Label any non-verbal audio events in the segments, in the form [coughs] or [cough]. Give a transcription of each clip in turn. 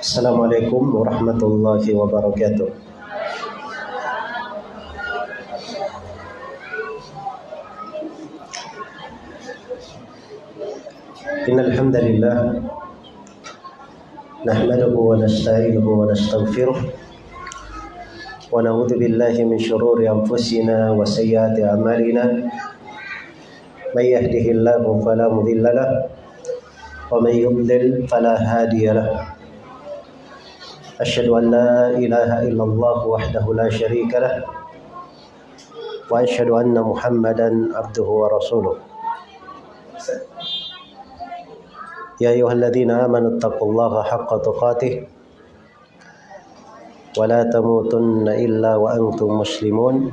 Assalamualaikum warahmatullahi wabarakatuh. إن الحمد لله نحمده ونستعينه ونستغفره ونعوذ بالله من شرور أنفسنا وسيئات أعمالنا من يهده الله فلا مضل له ومن يضلل فلا هادي له أشهد أن لا إله إلا الله وحده لا شريك له وأشهد أن محمدا عبده ورسوله. يا أيها الذين آمنوا اتقوا الله حق تقاته ولا تموتن إلا وأنتم مسلمون.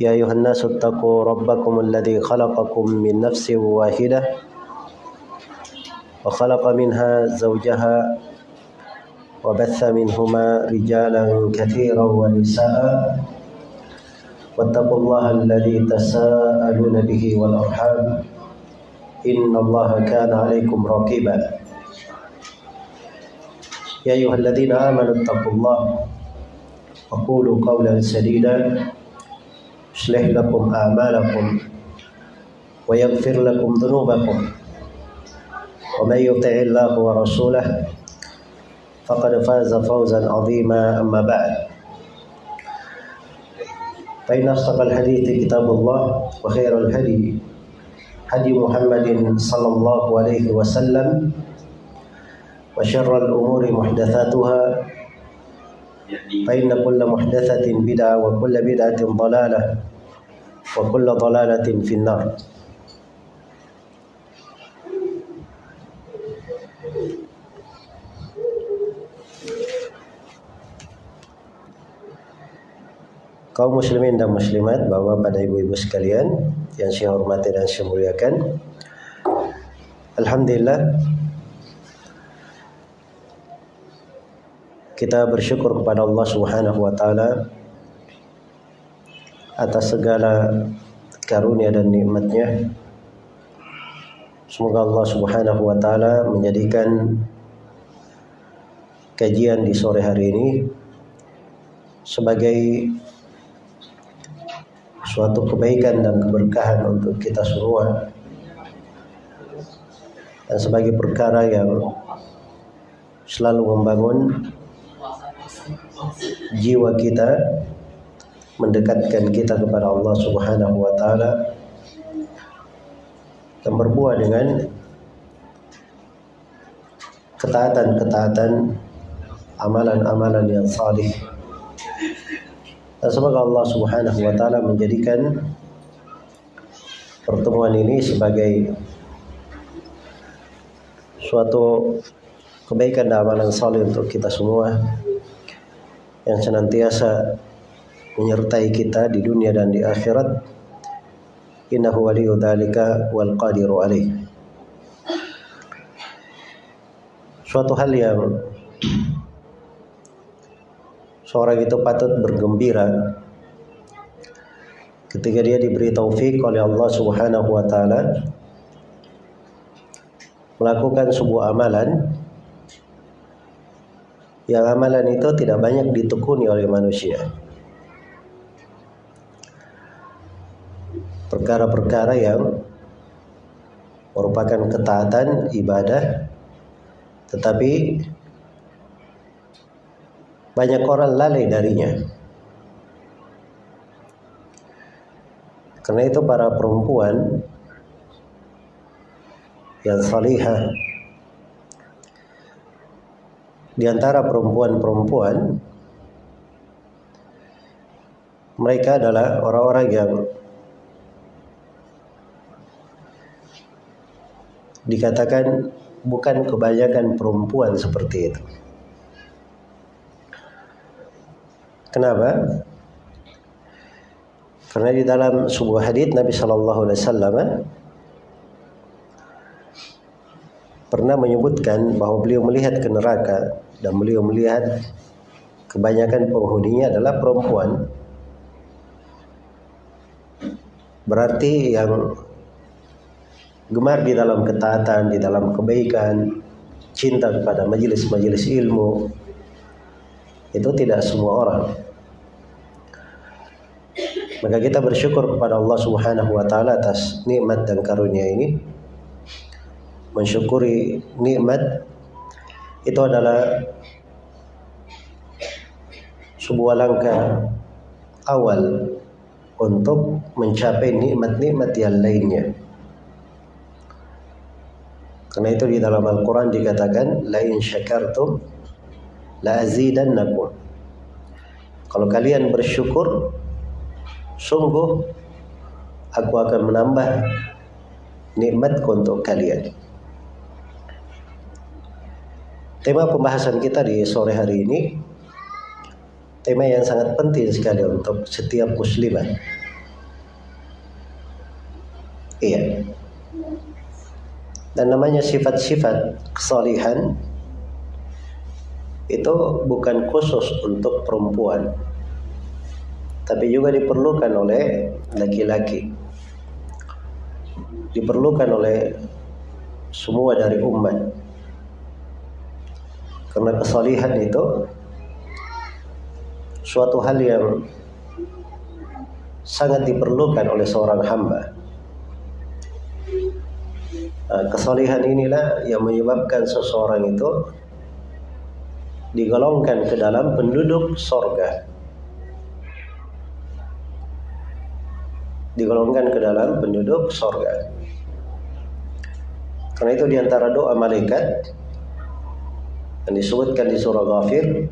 يا أيها الناس اتقوا ربكم الذي خلقكم من نفس واحدة وخلق منها زوجها وبث منهما رجالا كثيرا ونساء. واتقوا الله الذي تساءلون به والأرحام. إن الله كان عليكم رقيبا. يا أيها الذين آمنوا اتقوا الله وقولوا قولا سديدا. يصلح لكم أعمالكم ويغفر لكم ذنوبكم. ومن يطع الله ورسوله فقد فاز فوزا عظيما أما بعد. فإن أصدق الحديث كتاب الله وخير الهدي هدي محمد صلى الله عليه وسلم وشر الأمور محدثاتها فإن كل محدثة بدعة وكل بدعة ضلالة وكل ضلالة في النار. Kaum muslimin dan muslimat, bapak pada ibu-ibu sekalian yang saya hormati dan saya muliakan. Alhamdulillah kita bersyukur kepada Allah Subhanahu wa taala atas segala karunia dan nikmatnya. Semoga Allah Subhanahu wa taala menjadikan kajian di sore hari ini sebagai suatu kebaikan dan keberkahan untuk kita semua. Dan sebagai perkara yang selalu membangun jiwa kita mendekatkan kita kepada Allah Subhanahu wa taala dan berbuah dengan ketaatan-ketaatan amalan-amalan yang salih semoga Allah Subhanahu wa taala menjadikan pertemuan ini sebagai suatu kebaikan dan amalan saleh untuk kita semua yang senantiasa menyertai kita di dunia dan di akhirat. Innahu waliyu dzalika wal qadiru alaih. Suatu hal yang seorang itu patut bergembira ketika dia diberi taufik oleh Allah Subhanahu wa taala melakukan sebuah amalan yang amalan itu tidak banyak ditekuni oleh manusia. Perkara-perkara yang merupakan ketaatan ibadah tetapi banyak orang lalai darinya. Karena itu para perempuan yang salihah di antara perempuan-perempuan mereka adalah orang-orang yang dikatakan bukan kebanyakan perempuan seperti itu. Kenapa? Karena di dalam sebuah hadis Nabi Shallallahu Alaihi Wasallam pernah menyebutkan bahwa beliau melihat ke neraka dan beliau melihat kebanyakan penghuninya adalah perempuan. Berarti yang gemar di dalam ketaatan, di dalam kebaikan, cinta kepada majelis-majelis ilmu itu tidak semua orang. Maka kita bersyukur kepada Allah Subhanahu wa taala atas nikmat dan karunia ini. Mensyukuri nikmat itu adalah sebuah langkah awal untuk mencapai nikmat-nikmat yang lainnya. Karena itu di dalam Al-Quran dikatakan, La in syakartum la azidannakum. Kalau kalian bersyukur, sungguh aku akan menambah nikmatku untuk kalian. Tema pembahasan kita di sore hari ini tema yang sangat penting sekali untuk setiap muslimah. Iya. Dan namanya sifat-sifat kesalihan itu bukan khusus untuk perempuan. Tapi juga diperlukan oleh laki-laki. Diperlukan oleh semua dari umat. Karena kesalihan itu suatu hal yang sangat diperlukan oleh seorang hamba. Nah, kesalihan inilah yang menyebabkan seseorang itu digolongkan ke dalam penduduk sorga. Digolongkan ke dalam penduduk sorga. Karena itu di antara doa malaikat yang disebutkan di surah Ghafir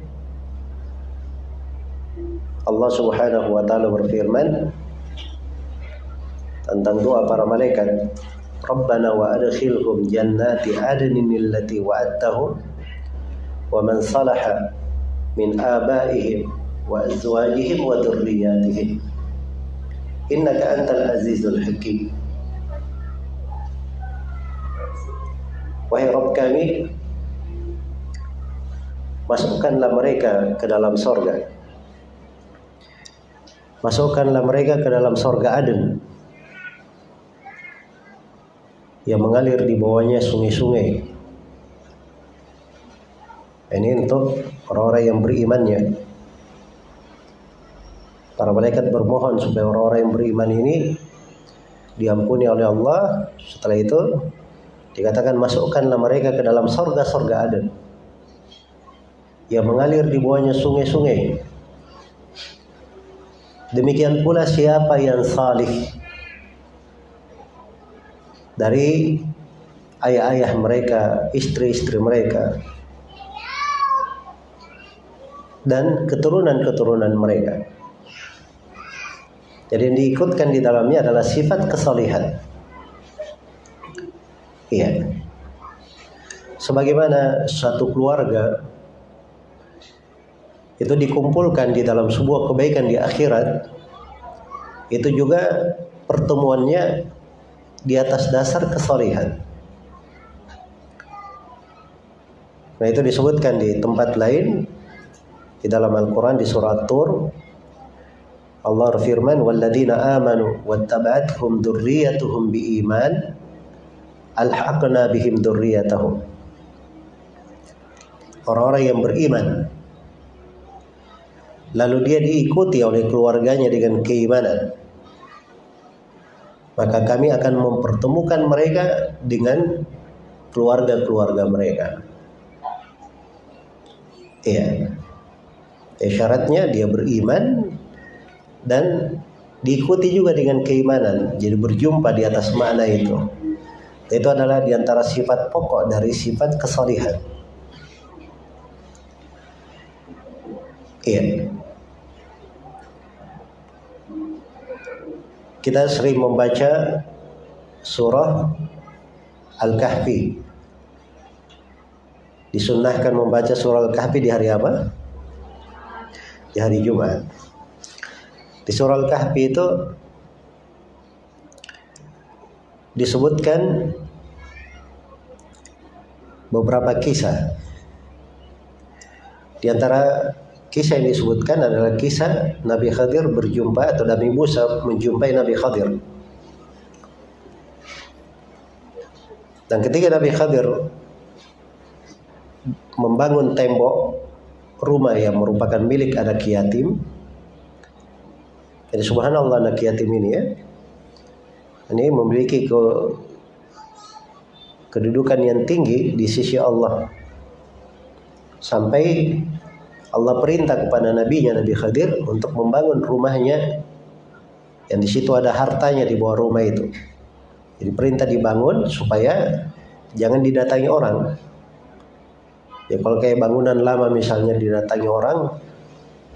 Allah Subhanahu wa taala berfirman tentang doa para malaikat Rabbana wa adkhilhum jannati adnin allati wa'adtahum wa man salaha min abaihim wa azwajihim wa dhurriyyatihim innaka antal azizul hakim Wahai Rabb kami masukkanlah mereka ke dalam sorga masukkanlah mereka ke dalam sorga Aden yang mengalir di bawahnya sungai-sungai. Ini untuk orang-orang yang berimannya. Para malaikat bermohon supaya orang-orang yang beriman ini diampuni oleh Allah. Setelah itu dikatakan masukkanlah mereka ke dalam sorga-sorga Aden yang mengalir di bawahnya sungai-sungai. Demikian pula siapa yang salih dari ayah-ayah mereka, istri-istri mereka, dan keturunan-keturunan mereka. Jadi yang diikutkan di dalamnya adalah sifat kesalihan. Iya. Sebagaimana satu keluarga itu dikumpulkan di dalam sebuah kebaikan di akhirat itu juga pertemuannya di atas dasar kesalihan. Nah itu disebutkan di tempat lain di dalam Al-Quran di surat Tur Allah berfirman walladzina amanu wattaba'athum dzurriyyatuhum biiman alhaqna bihim dzurriyyatahum orang-orang yang beriman lalu dia diikuti oleh keluarganya dengan keimanan maka kami akan mempertemukan mereka dengan keluarga-keluarga mereka. Iya. Ya, syaratnya dia beriman dan diikuti juga dengan keimanan jadi berjumpa di atas makna itu itu adalah di antara sifat pokok dari sifat kesalihan iya kita sering membaca surah Al-Kahfi. Disunnahkan membaca surah Al-Kahfi di hari apa? Di hari Jumat. Di surah Al-Kahfi itu disebutkan beberapa kisah. Di antara Kisah yang disebutkan adalah kisah Nabi Khadir berjumpa atau Nabi Musa menjumpai Nabi Khadir. Dan ketika Nabi Khadir membangun tembok rumah yang merupakan milik anak yatim. Jadi subhanallah anak yatim ini ya. Ini memiliki ke kedudukan yang tinggi di sisi Allah. Sampai Allah perintah kepada nabinya Nabi Khadir untuk membangun rumahnya yang di situ ada hartanya di bawah rumah itu. Jadi perintah dibangun supaya jangan didatangi orang. Ya kalau kayak bangunan lama misalnya didatangi orang,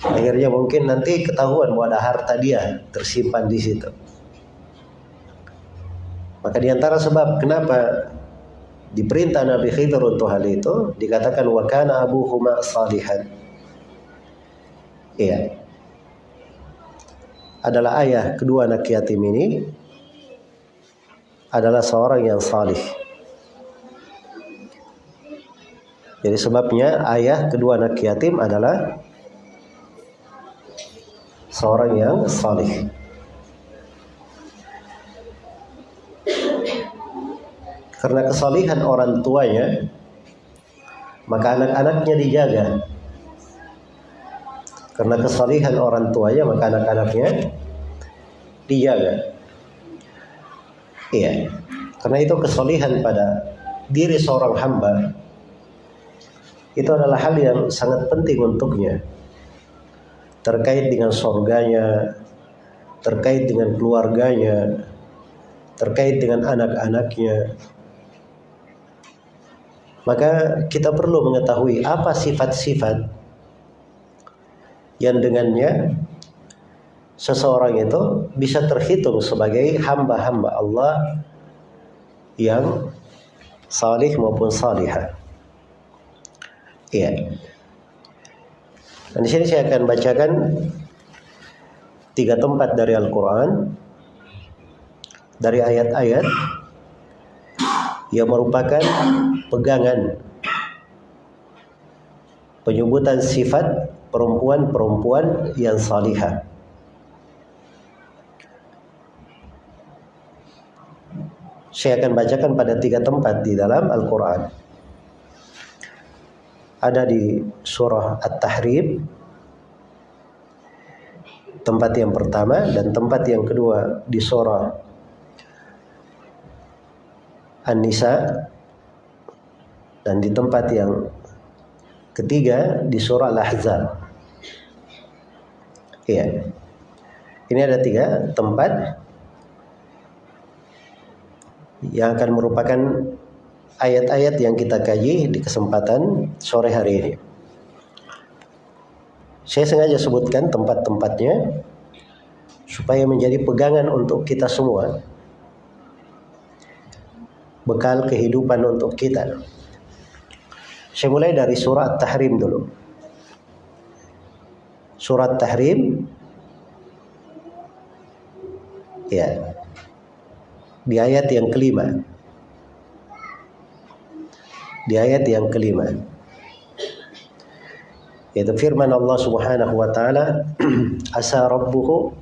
akhirnya mungkin nanti ketahuan bahwa ada harta dia tersimpan di situ. Maka di antara sebab kenapa diperintah Nabi Khidir untuk hal itu dikatakan wakana abu huma salihan. Iya. Adalah ayah kedua anak yatim ini adalah seorang yang salih. Jadi sebabnya ayah kedua anak yatim adalah seorang yang salih. Karena kesalihan orang tuanya, maka anak-anaknya dijaga. Karena kesalihan orang tuanya, maka anak-anaknya dijaga. Iya. Karena itu kesalihan pada diri seorang hamba itu adalah hal yang sangat penting untuknya terkait dengan surganya terkait dengan keluarganya terkait dengan anak-anaknya maka kita perlu mengetahui apa sifat-sifat yang dengannya seseorang itu bisa terhitung sebagai hamba-hamba Allah yang salih maupun salihah. Iya. Dan di sini saya akan bacakan tiga tempat dari Al-Quran dari ayat-ayat yang merupakan pegangan penyebutan sifat perempuan-perempuan yang salihah. Saya akan bacakan pada tiga tempat di dalam Al-Quran ada di surah At-Tahrim tempat yang pertama dan tempat yang kedua di surah An-Nisa dan di tempat yang ketiga di surah Al-Ahzab. Iya. Ini ada tiga tempat yang akan merupakan ayat-ayat yang kita kaji di kesempatan sore hari ini. Saya sengaja sebutkan tempat-tempatnya supaya menjadi pegangan untuk kita semua. Bekal kehidupan untuk kita. Saya mulai dari surat Tahrim dulu. Surat Tahrim ya. Di ayat yang kelima di ayat yang kelima. Yaitu firman Allah Subhanahu wa taala [clears throat] asa rabbuhu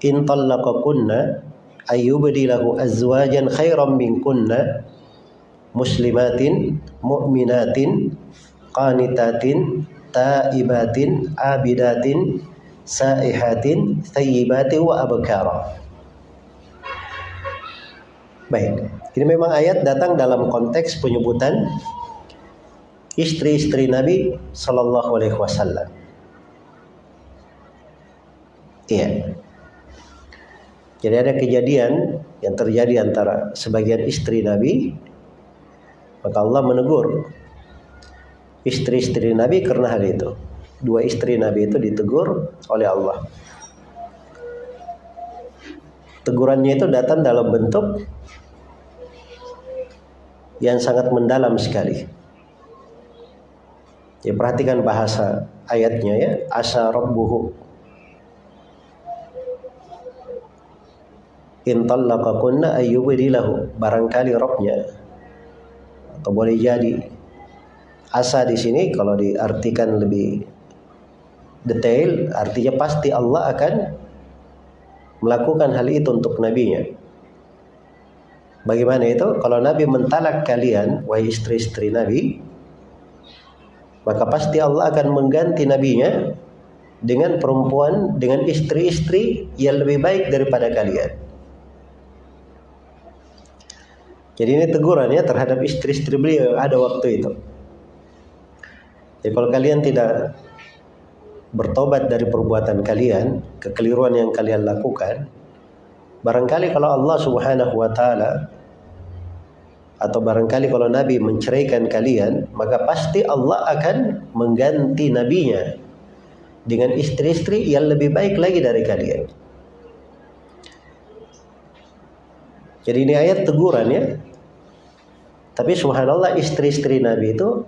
in talaqakunna ayyubdilahu azwajan khairan minkunna muslimatin mu'minatin qanitatin taibatin abidatin saihatin thayyibatin wa abkara. Baik ini memang ayat datang dalam konteks penyebutan istri-istri Nabi Shallallahu Alaihi Wasallam. Iya. Jadi ada kejadian yang terjadi antara sebagian istri Nabi, maka Allah menegur istri-istri Nabi karena hal itu. Dua istri Nabi itu ditegur oleh Allah. Tegurannya itu datang dalam bentuk yang sangat mendalam sekali. Ya, perhatikan bahasa ayatnya ya, asa rabbuhu. In barangkali robnya. Atau boleh jadi. Asa di sini kalau diartikan lebih detail artinya pasti Allah akan melakukan hal itu untuk nabinya Bagaimana itu? Kalau Nabi mentalak kalian, wahai istri-istri Nabi, maka pasti Allah akan mengganti nabinya dengan perempuan dengan istri-istri yang lebih baik daripada kalian. Jadi ini teguran ya terhadap istri-istri beliau ada waktu itu. Jadi kalau kalian tidak bertobat dari perbuatan kalian, kekeliruan yang kalian lakukan, barangkali kalau Allah Subhanahu wa taala atau barangkali kalau Nabi menceraikan kalian, maka pasti Allah akan mengganti nabinya dengan istri-istri yang lebih baik lagi dari kalian. Jadi ini ayat teguran ya. Tapi subhanallah istri-istri Nabi itu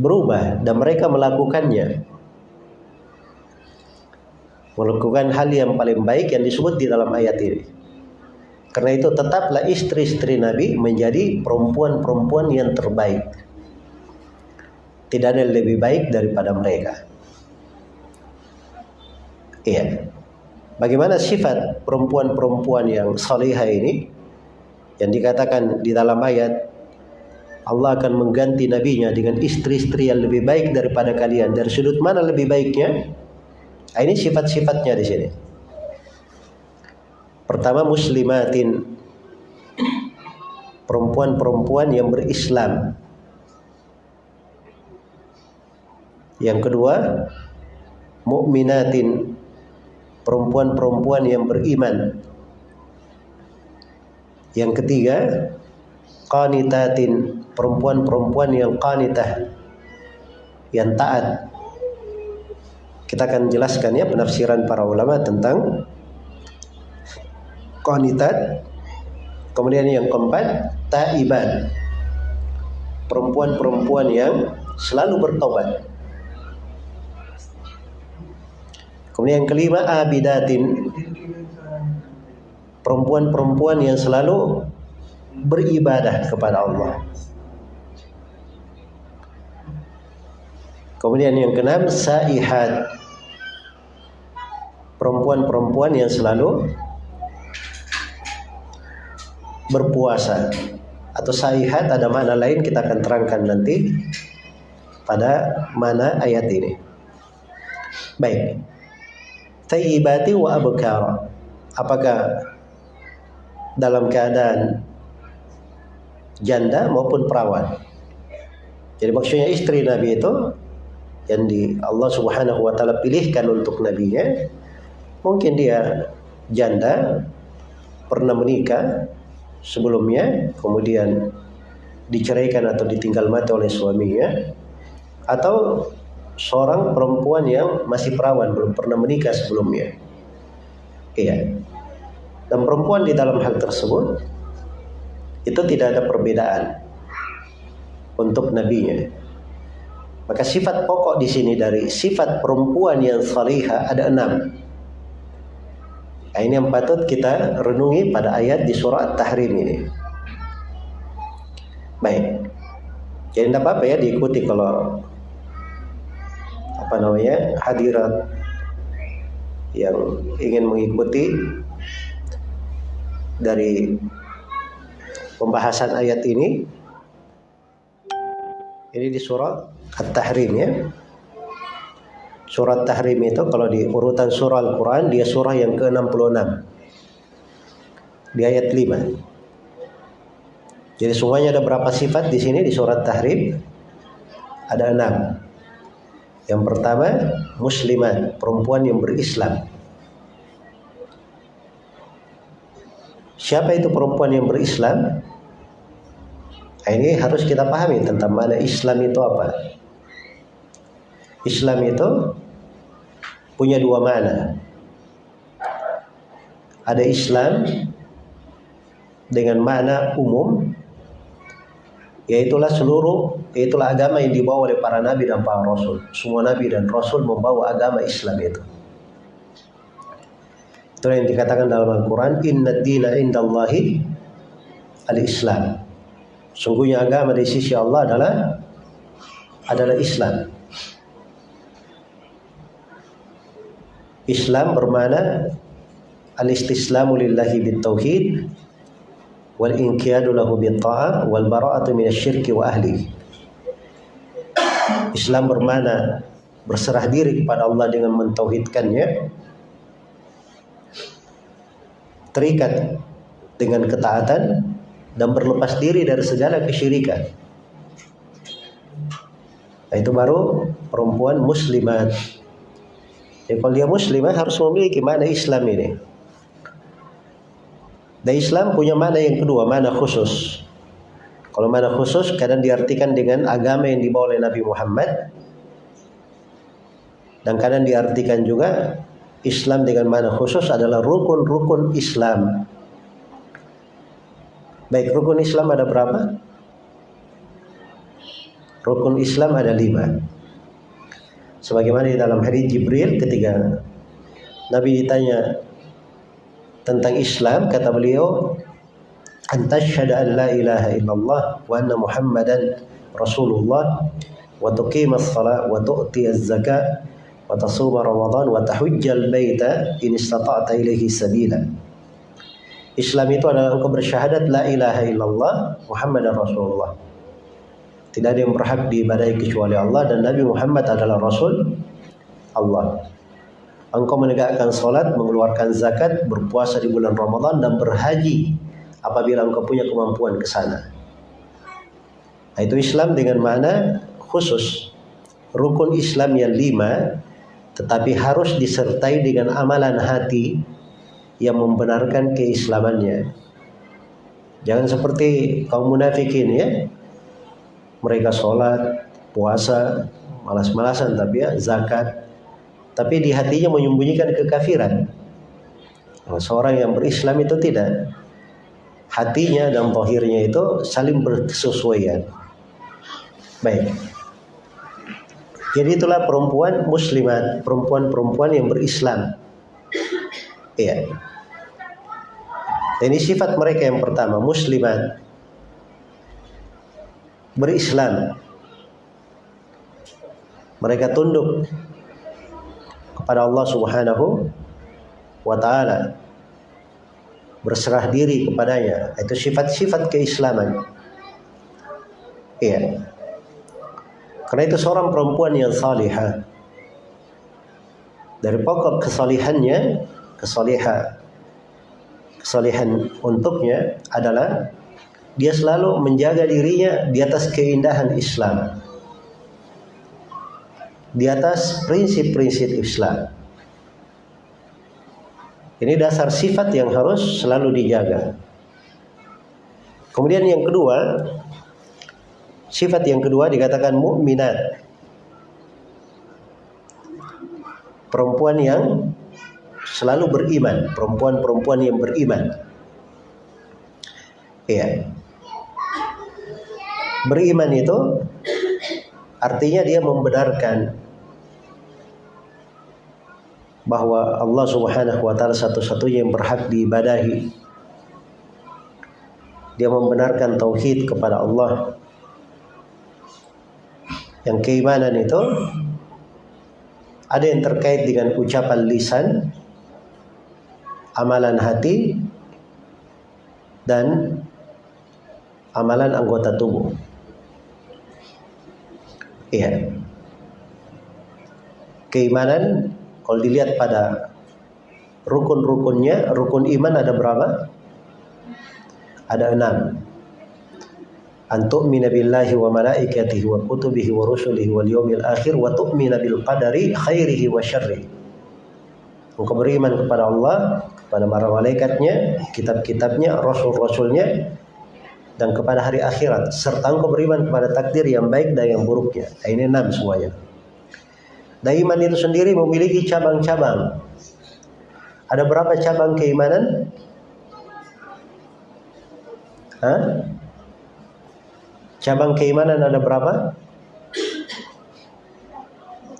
berubah dan mereka melakukannya. Melakukan hal yang paling baik yang disebut di dalam ayat ini. Karena itu tetaplah istri-istri Nabi menjadi perempuan-perempuan yang terbaik. Tidak ada yang lebih baik daripada mereka. Iya. Bagaimana sifat perempuan-perempuan yang salihah ini? Yang dikatakan di dalam ayat Allah akan mengganti nabinya dengan istri-istri yang lebih baik daripada kalian. Dari sudut mana lebih baiknya? Nah, ini sifat-sifatnya di sini. Pertama muslimatin perempuan-perempuan yang berislam. Yang kedua mukminatin perempuan-perempuan yang beriman. Yang ketiga qanitatin perempuan-perempuan yang qanitah yang taat. Kita akan jelaskan ya penafsiran para ulama tentang qanitat. Kemudian yang keempat, taiban. Perempuan-perempuan yang selalu bertobat. Kemudian yang kelima, abidatin. Perempuan-perempuan yang selalu beribadah kepada Allah. Kemudian yang keenam, saihat. Perempuan-perempuan yang selalu berpuasa atau saihat ada makna lain kita akan terangkan nanti pada mana ayat ini. Baik. Tayyibati wa abkar. Apakah dalam keadaan janda maupun perawan. Jadi maksudnya istri Nabi itu yang di Allah Subhanahu wa taala pilihkan untuk nabinya mungkin dia janda pernah menikah sebelumnya kemudian diceraikan atau ditinggal mati oleh suaminya atau seorang perempuan yang masih perawan belum pernah menikah sebelumnya. Iya. Dan perempuan di dalam hal tersebut itu tidak ada perbedaan untuk nabinya. Maka sifat pokok di sini dari sifat perempuan yang salihah ada enam. Nah, ini yang patut kita renungi pada ayat di surah At-Tahrim ini. Baik. Jadi tidak apa-apa ya diikuti kalau apa namanya hadirat yang ingin mengikuti dari pembahasan ayat ini ini di surah At-Tahrim ya Surat Tahrim itu kalau di urutan surah Al-Quran dia surah yang ke-66 di ayat 5. Jadi semuanya ada berapa sifat di sini di surat Tahrim? Ada enam. Yang pertama muslimat, perempuan yang berislam. Siapa itu perempuan yang berislam? Nah, ini harus kita pahami tentang mana Islam itu apa. Islam itu punya dua makna. Ada Islam dengan makna umum yaitulah seluruh yaitulah agama yang dibawa oleh para nabi dan para rasul. Semua nabi dan rasul membawa agama Islam itu. Itu yang dikatakan dalam Al-Quran, Inna dina indallahi al-Islam. Sungguhnya agama di sisi Allah adalah adalah Islam. Islam bermana al-istislamu lillahi bitauhid wal inqiyadu lahu bitta'ah wal bara'atu minasyirki wa ahli. Islam bermana berserah diri kepada Allah dengan mentauhidkannya terikat dengan ketaatan dan berlepas diri dari segala kesyirikan. Nah, itu baru perempuan muslimat. Ya kalau dia muslimah harus memiliki mana Islam ini. Dan Islam punya mana yang kedua mana khusus. Kalau mana khusus kadang diartikan dengan agama yang dibawa oleh Nabi Muhammad. Dan kadang diartikan juga Islam dengan mana khusus adalah rukun-rukun Islam. Baik, rukun Islam ada berapa? Rukun Islam ada lima. Sebagaimana di dalam hadis Jibril ketika Nabi ditanya tentang Islam, kata beliau, "Antasyhadu an la ilaha illallah wa anna Muhammadan Rasulullah wa tuqimas salat wa tu'tiyaz zakat wa tasuma Ramadan wa tahujjal baita in istata'ta ilaihi sabila. Islam itu adalah engkau bersyahadat la ilaha illallah Muhammadar Rasulullah. Tidak ada yang berhak diibadahi kecuali Allah dan Nabi Muhammad adalah Rasul Allah. Engkau menegakkan salat, mengeluarkan zakat, berpuasa di bulan Ramadan dan berhaji apabila engkau punya kemampuan ke sana. Nah, itu Islam dengan mana khusus. Rukun Islam yang lima tetapi harus disertai dengan amalan hati yang membenarkan keislamannya. Jangan seperti kaum munafikin ya. Mereka sholat, puasa, malas-malasan tapi ya zakat. Tapi di hatinya menyembunyikan kekafiran. Seorang yang berislam itu tidak. Hatinya dan tohirnya itu saling berkesesuaian. Baik. Jadi itulah perempuan muslimat, perempuan-perempuan yang berislam. Iya. Ini sifat mereka yang pertama, muslimat. Berislam. Mereka tunduk kepada Allah Subhanahu wa taala. Berserah diri kepadanya. Itu sifat-sifat keislaman. Iya. Karena itu seorang perempuan yang salihah. Dari pokok kesalihannya, kesaliha, kesalihan untuknya adalah dia selalu menjaga dirinya di atas keindahan Islam. Di atas prinsip-prinsip Islam. Ini dasar sifat yang harus selalu dijaga. Kemudian yang kedua, Sifat yang kedua dikatakan mukminat. Perempuan yang selalu beriman, perempuan-perempuan yang beriman. Iya. Beriman itu artinya dia membenarkan bahwa Allah Subhanahu wa taala satu-satunya yang berhak diibadahi. Dia membenarkan tauhid kepada Allah yang keimanan itu ada yang terkait dengan ucapan lisan, amalan hati, dan amalan anggota tubuh. Iya. Keimanan kalau dilihat pada rukun-rukunnya, rukun iman ada berapa? Ada enam an tu'mina billahi wa malaikatihi wa kutubihi wa rusulihi wal yawmil akhir wa tu'mina bil qadari khairihi wa syarrihi. Engkau beriman kepada Allah, kepada para malaikatnya, kitab-kitabnya, rasul-rasulnya, dan kepada hari akhirat. Serta engkau beriman kepada takdir yang baik dan yang buruknya. Nah, ini enam semuanya. Dan iman itu sendiri memiliki cabang-cabang. Ada berapa cabang keimanan? Hah? Cabang keimanan ada berapa?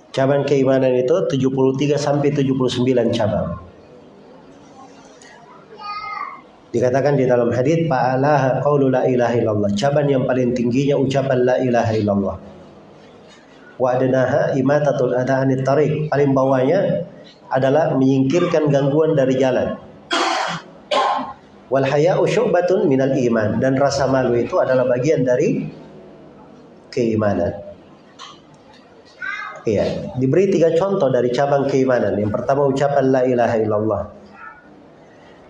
Cabang keimanan itu 73 sampai 79 cabang. Dikatakan di dalam hadis fa'alaha qaulu la ilaha illallah. Cabang yang paling tingginya ucapan la ilaha illallah. Wa imatatul. Paling bawahnya adalah menyingkirkan gangguan dari jalan. Wal syu'batun minal iman dan rasa malu itu adalah bagian dari keimanan. Iya, diberi tiga contoh dari cabang keimanan. Yang pertama ucapan la ilaha illallah.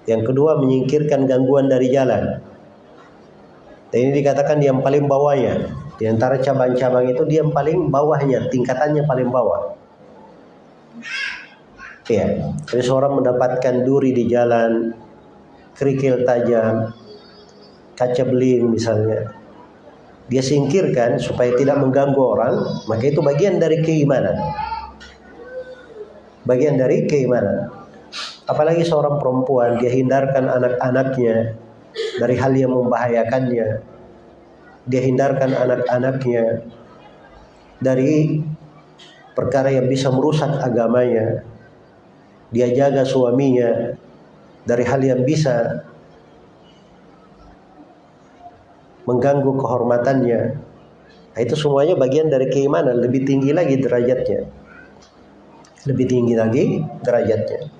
Yang kedua menyingkirkan gangguan dari jalan. Dan ini dikatakan yang paling bawahnya. Di antara cabang-cabang itu dia yang paling bawahnya, tingkatannya paling bawah. Iya, jadi seorang mendapatkan duri di jalan, kerikil tajam, kaca beling misalnya, dia singkirkan supaya tidak mengganggu orang, maka itu bagian dari keimanan. Bagian dari keimanan. Apalagi seorang perempuan, dia hindarkan anak-anaknya dari hal yang membahayakannya. Dia hindarkan anak-anaknya dari perkara yang bisa merusak agamanya. Dia jaga suaminya dari hal yang bisa mengganggu kehormatannya. Nah, itu semuanya bagian dari keimanan, lebih tinggi lagi derajatnya. Lebih tinggi lagi derajatnya.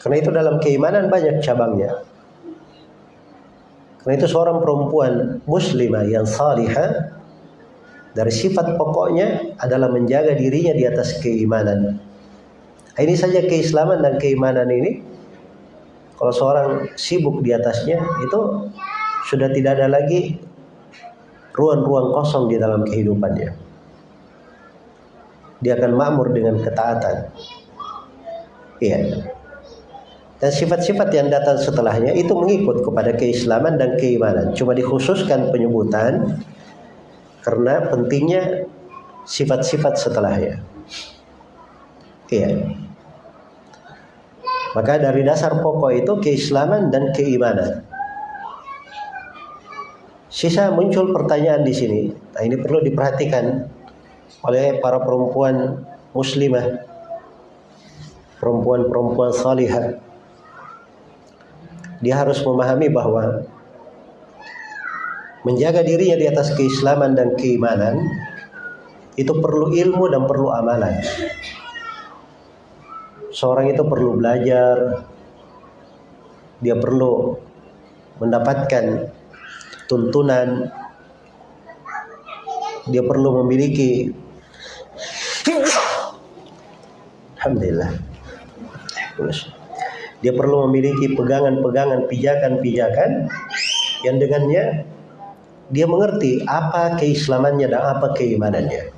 Karena itu dalam keimanan banyak cabangnya. Karena itu seorang perempuan muslimah yang salihah dari sifat pokoknya adalah menjaga dirinya di atas keimanan. Ini saja keislaman dan keimanan ini kalau seorang sibuk di atasnya itu sudah tidak ada lagi ruang-ruang kosong di dalam kehidupannya. Dia akan makmur dengan ketaatan. Iya. Dan sifat-sifat yang datang setelahnya itu mengikut kepada keislaman dan keimanan. Cuma dikhususkan penyebutan karena pentingnya sifat-sifat setelahnya. Iya. Maka dari dasar pokok itu keislaman dan keimanan. Sisa muncul pertanyaan di sini. Nah, ini perlu diperhatikan oleh para perempuan muslimah, perempuan-perempuan salihah. Dia harus memahami bahwa menjaga dirinya di atas keislaman dan keimanan itu perlu ilmu dan perlu amalan. Seorang itu perlu belajar, dia perlu mendapatkan tuntunan. Dia perlu memiliki [coughs] Alhamdulillah dia perlu memiliki pegangan-pegangan pijakan-pijakan yang dengannya dia mengerti apa keislamannya dan apa keimanannya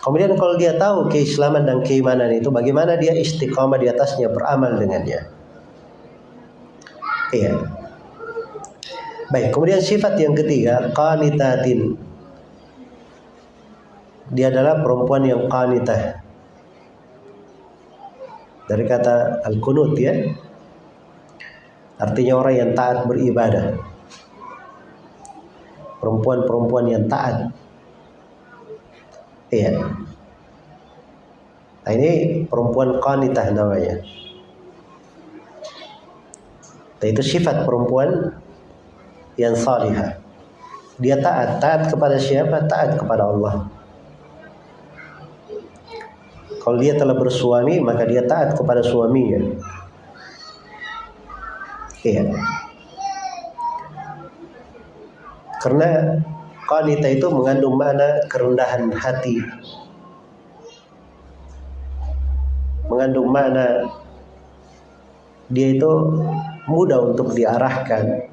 kemudian kalau dia tahu keislaman dan keimanan itu bagaimana dia istiqomah di atasnya beramal dengannya iya Baik, kemudian sifat yang ketiga, qanitatin. Dia adalah perempuan yang qanitah. Dari kata al-kunut ya. Artinya orang yang taat beribadah. Perempuan-perempuan yang taat. Iya. Nah, ini perempuan qanitah namanya. Nah, itu sifat perempuan yang salihah. Dia taat, taat kepada siapa? Taat kepada Allah. Kalau dia telah bersuami, maka dia taat kepada suaminya. Iya. Karena qanita itu mengandung makna kerendahan hati. Mengandung makna dia itu mudah untuk diarahkan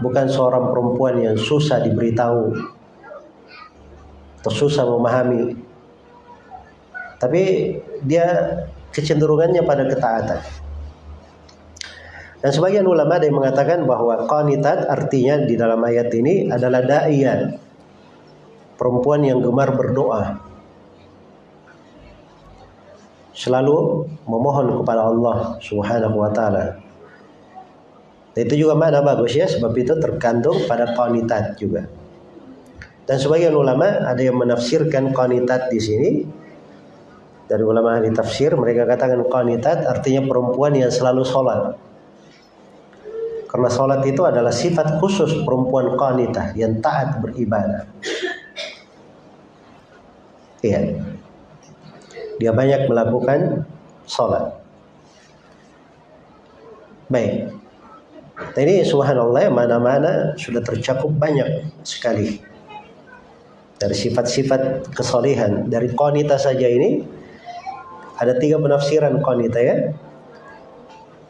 bukan seorang perempuan yang susah diberitahu atau susah memahami tapi dia kecenderungannya pada ketaatan. Dan sebagian ulama ada yang mengatakan bahwa qanitat artinya di dalam ayat ini adalah da'iyah perempuan yang gemar berdoa. Selalu memohon kepada Allah Subhanahu wa taala. Itu juga mana bagus ya sebab itu tergantung pada konitat juga. Dan sebagian ulama ada yang menafsirkan konitat di sini dari ulama ahli tafsir mereka katakan konitat artinya perempuan yang selalu sholat. Karena sholat itu adalah sifat khusus perempuan qanitah yang taat beribadah. Iya. Dia banyak melakukan sholat. Baik. Nah, ini subhanallah mana-mana sudah tercakup banyak sekali. dari sifat-sifat kesolehan dari konita saja ini ada tiga penafsiran konita ya.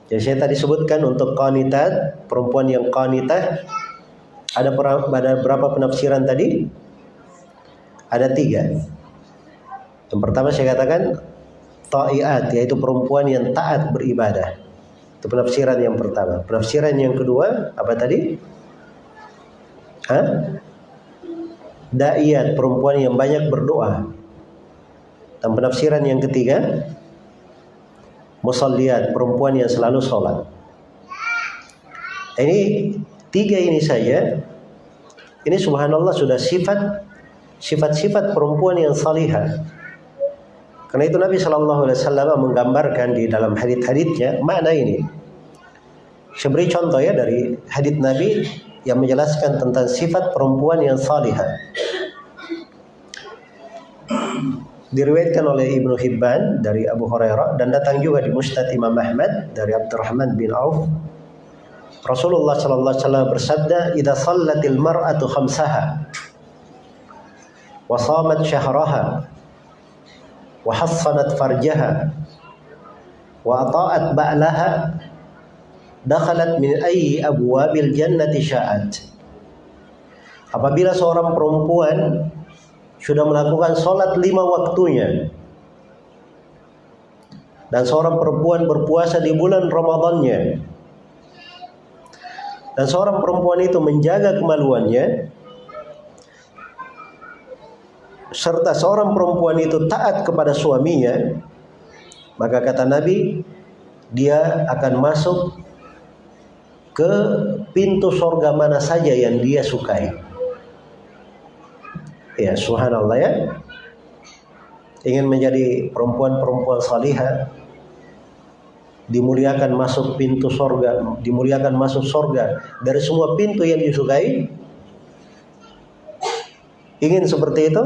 Jadi saya tadi sebutkan untuk konita perempuan yang konita ada, ada berapa penafsiran tadi? Ada tiga. Yang pertama saya katakan ta'iat yaitu perempuan yang taat beribadah. Itu penafsiran yang pertama. Penafsiran yang kedua apa tadi? Hah? Da'iyat, perempuan yang banyak berdoa. Dan penafsiran yang ketiga, musalliat, perempuan yang selalu sholat. Ini tiga ini saja. Ini subhanallah sudah sifat sifat-sifat perempuan yang salihah. Karena itu Nabi Shallallahu Alaihi Wasallam menggambarkan di dalam hadit-haditnya mana ini. Saya beri contoh ya dari hadit Nabi yang menjelaskan tentang sifat perempuan yang salihah. Diriwayatkan oleh Ibnu Hibban dari Abu Hurairah dan datang juga di Musnad Imam Ahmad dari Abdurrahman bin Auf. Rasulullah sallallahu alaihi wasallam bersabda, "Idza shallatil mar'atu khamsaha wa shamat syahraha wa hassanat farjaha wa ata'at ba'laha dakhalat min ayyi abwabil jannati sya'at. Apabila seorang perempuan sudah melakukan sholat lima waktunya. Dan seorang perempuan berpuasa di bulan Ramadannya. Dan seorang perempuan itu menjaga kemaluannya. Serta seorang perempuan itu taat kepada suaminya. Maka kata Nabi dia akan masuk ke pintu sorga mana saja yang dia sukai. Ya, subhanallah ya. Ingin menjadi perempuan-perempuan salihah, dimuliakan masuk pintu sorga, dimuliakan masuk sorga dari semua pintu yang disukai. Ingin seperti itu?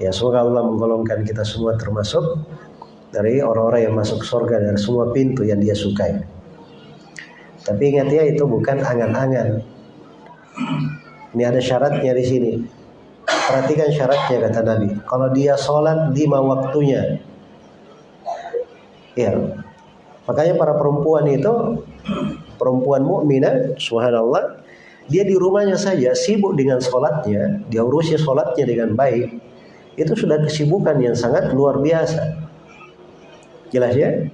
Ya, semoga Allah menggolongkan kita semua termasuk dari orang-orang yang masuk sorga dari semua pintu yang dia sukai. Tapi ingat ya itu bukan angan-angan. Ini ada syaratnya di sini. Perhatikan syaratnya kata Nabi. Kalau dia sholat lima waktunya. Ya. Makanya para perempuan itu perempuan mukminah, subhanallah, dia di rumahnya saja sibuk dengan sholatnya, dia urusi sholatnya dengan baik. Itu sudah kesibukan yang sangat luar biasa. Jelas ya?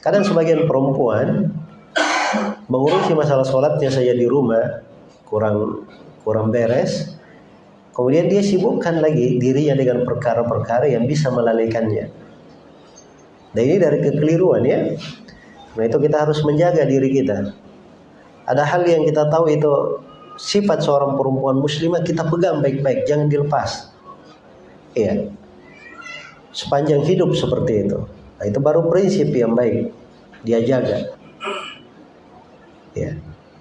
Kadang sebagian perempuan mengurusi masalah sholatnya saja di rumah kurang kurang beres. Kemudian dia sibukkan lagi dirinya dengan perkara-perkara yang bisa melalaikannya. Dan ini dari kekeliruan ya. Nah itu kita harus menjaga diri kita. Ada hal yang kita tahu itu sifat seorang perempuan muslimah kita pegang baik-baik jangan dilepas. Iya. Sepanjang hidup seperti itu. Nah, itu baru prinsip yang baik. Dia jaga. Ya.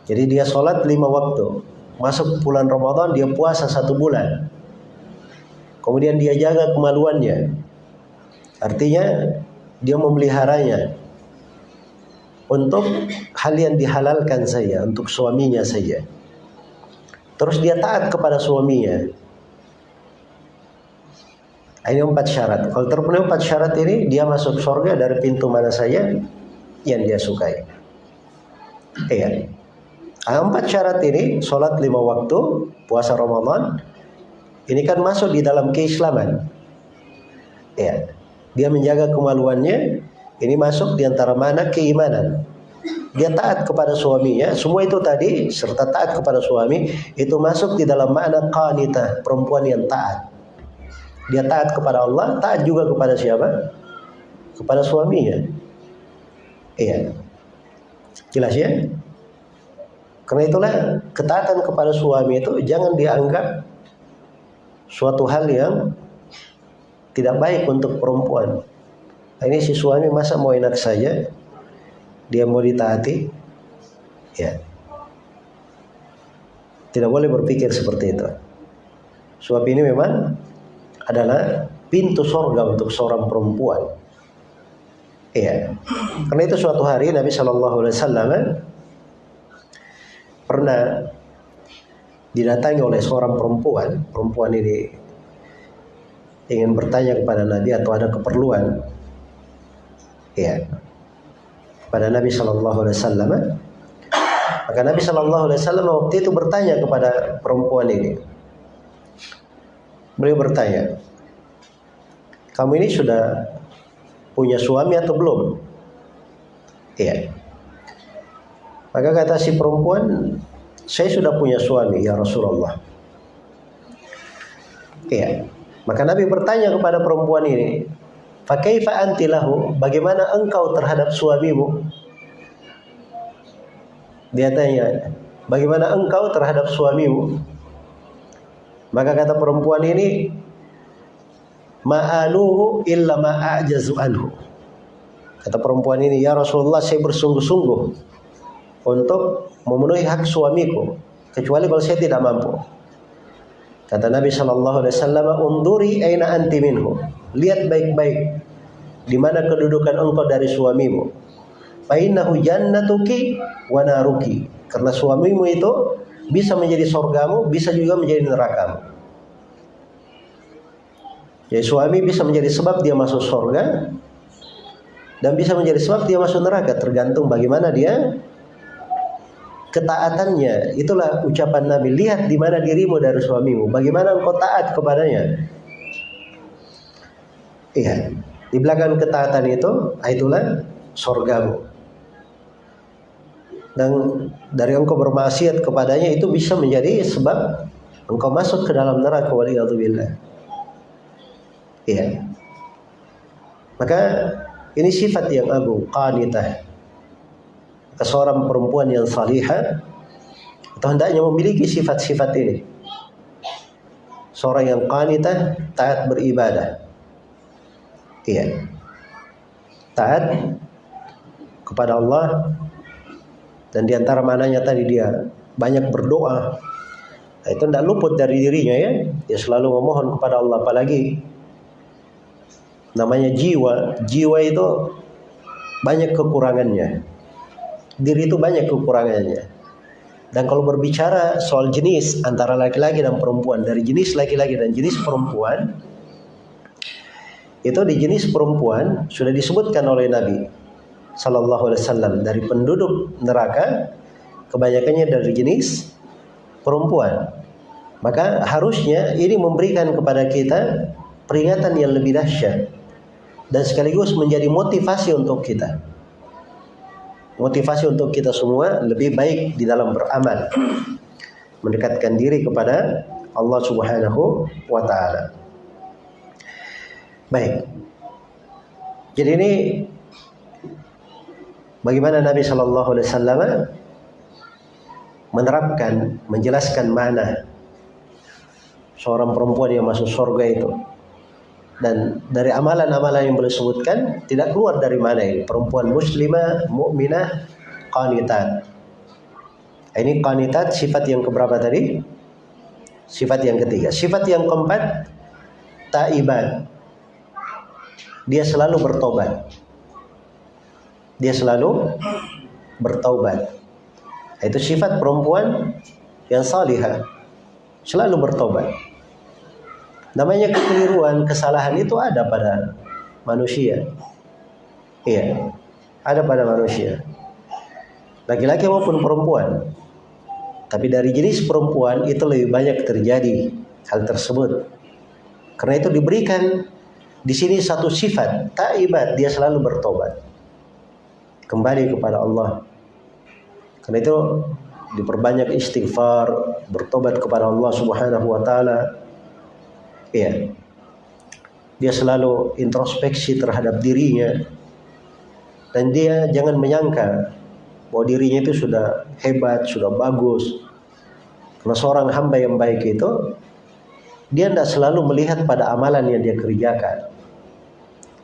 Jadi dia sholat lima waktu. Masuk bulan Ramadan dia puasa satu bulan. Kemudian dia jaga kemaluannya. Artinya dia memeliharanya untuk hal yang dihalalkan saja, untuk suaminya saja. Terus dia taat kepada suaminya. Ini empat syarat. Kalau terpenuhi empat syarat ini, dia masuk surga dari pintu mana saja yang dia sukai. Iya. Empat syarat ini, sholat lima waktu, puasa Ramadan, ini kan masuk di dalam keislaman. Ya, dia menjaga kemaluannya, ini masuk di antara mana keimanan. Dia taat kepada suaminya, semua itu tadi serta taat kepada suami itu masuk di dalam makna qanitah, perempuan yang taat. Dia taat kepada Allah, taat juga kepada siapa? Kepada suaminya. Iya. Jelas ya? Karena itulah ketaatan kepada suami itu jangan dianggap suatu hal yang tidak baik untuk perempuan. Nah, ini si suami masa mau enak saja, dia mau ditaati, ya. Tidak boleh berpikir seperti itu. Suami ini memang adalah pintu sorga untuk seorang perempuan. Iya. Karena itu suatu hari Nabi Shallallahu Alaihi Wasallam pernah didatangi oleh seorang perempuan. Perempuan ini ingin bertanya kepada Nabi atau ada keperluan. Ya. Pada Nabi Shallallahu Alaihi Wasallam. Maka Nabi Shallallahu Alaihi Wasallam waktu itu bertanya kepada perempuan ini. Beliau bertanya, kamu ini sudah punya suami atau belum? Iya. Maka kata si perempuan, saya sudah punya suami ya Rasulullah. Iya. Maka Nabi bertanya kepada perempuan ini, "Fakaifa anti lahu? Bagaimana engkau terhadap suamimu?" Dia tanya, "Bagaimana engkau terhadap suamimu?" Maka kata perempuan ini, "Ma'aluhu illa ma'ajazu anhu." Kata perempuan ini, "Ya Rasulullah, saya bersungguh-sungguh untuk memenuhi hak suamiku kecuali kalau saya tidak mampu. Kata Nabi Shallallahu Alaihi Wasallam, unduri aina anti minhu. Lihat baik-baik di mana kedudukan engkau dari suamimu. Fainahu jannatuki wa naruki. Karena suamimu itu bisa menjadi sorgamu, bisa juga menjadi nerakamu. Jadi suami bisa menjadi sebab dia masuk sorga dan bisa menjadi sebab dia masuk neraka tergantung bagaimana dia ketaatannya. Itulah ucapan Nabi. Lihat di mana dirimu dari suamimu. Bagaimana engkau taat kepadanya. Iya. Di belakang ketaatan itu, ah, itulah sorgamu. Dan dari engkau bermaksiat kepadanya itu bisa menjadi sebab engkau masuk ke dalam neraka waliyadzubillah. Iya. Maka ini sifat yang agung, qanitah seorang perempuan yang salihah atau hendaknya memiliki sifat-sifat ini. Seorang yang qanitah, taat beribadah. Iya. Taat kepada Allah dan di antara mananya tadi dia banyak berdoa. Nah, itu tidak luput dari dirinya ya. Dia selalu memohon kepada Allah apalagi namanya jiwa. Jiwa itu banyak kekurangannya diri itu banyak kekurangannya. Dan kalau berbicara soal jenis antara laki-laki dan perempuan, dari jenis laki-laki dan jenis perempuan, itu di jenis perempuan sudah disebutkan oleh Nabi Sallallahu Alaihi Wasallam dari penduduk neraka kebanyakannya dari jenis perempuan. Maka harusnya ini memberikan kepada kita peringatan yang lebih dahsyat dan sekaligus menjadi motivasi untuk kita motivasi untuk kita semua lebih baik di dalam beramal mendekatkan diri kepada Allah Subhanahu wa taala. Baik. Jadi ini bagaimana Nabi Shallallahu alaihi wasallam menerapkan menjelaskan mana seorang perempuan yang masuk surga itu dan dari amalan-amalan yang boleh sebutkan tidak keluar dari mana ini. Perempuan muslimah mukminah qanitat. Ini qanitat sifat yang keberapa tadi? Sifat yang ketiga. Sifat yang keempat taibat. Dia selalu bertobat. Dia selalu bertobat. Itu sifat perempuan yang salihah. Selalu bertobat Namanya kekeliruan, kesalahan itu ada pada manusia. Iya, ada pada manusia. Laki-laki maupun perempuan. Tapi dari jenis perempuan itu lebih banyak terjadi hal tersebut. Karena itu diberikan di sini satu sifat, taibat, dia selalu bertobat. Kembali kepada Allah. Karena itu diperbanyak istighfar, bertobat kepada Allah Subhanahu wa taala ya dia selalu introspeksi terhadap dirinya dan dia jangan menyangka bahwa dirinya itu sudah hebat, sudah bagus. Karena seorang hamba yang baik itu dia tidak selalu melihat pada amalan yang dia kerjakan.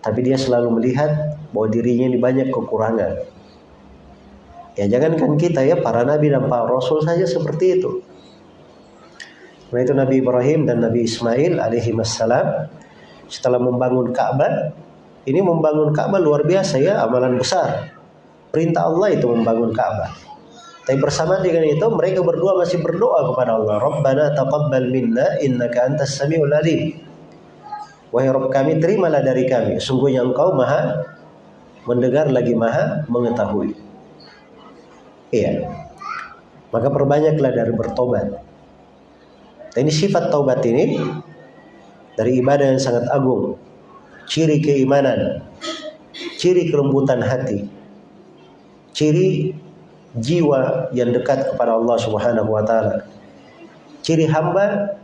Tapi dia selalu melihat bahwa dirinya ini banyak kekurangan. Ya jangankan kita ya, para nabi dan para rasul saja seperti itu. Karena itu Nabi Ibrahim dan Nabi Ismail alaihi wassalam setelah membangun Ka'bah, ini membangun Ka'bah luar biasa ya, amalan besar. Perintah Allah itu membangun Ka'bah. Tapi bersama dengan itu mereka berdua masih berdoa kepada Allah. Rabbana taqabbal minna innaka antas samiul alim. Wahai Rabb kami, terimalah dari kami. Sungguhnya Engkau Maha mendengar lagi Maha mengetahui. Iya. Maka perbanyaklah dari bertobat. Dan ini sifat taubat ini dari ibadah yang sangat agung. Ciri keimanan, ciri kelembutan hati, ciri jiwa yang dekat kepada Allah Subhanahu wa taala. Ciri hamba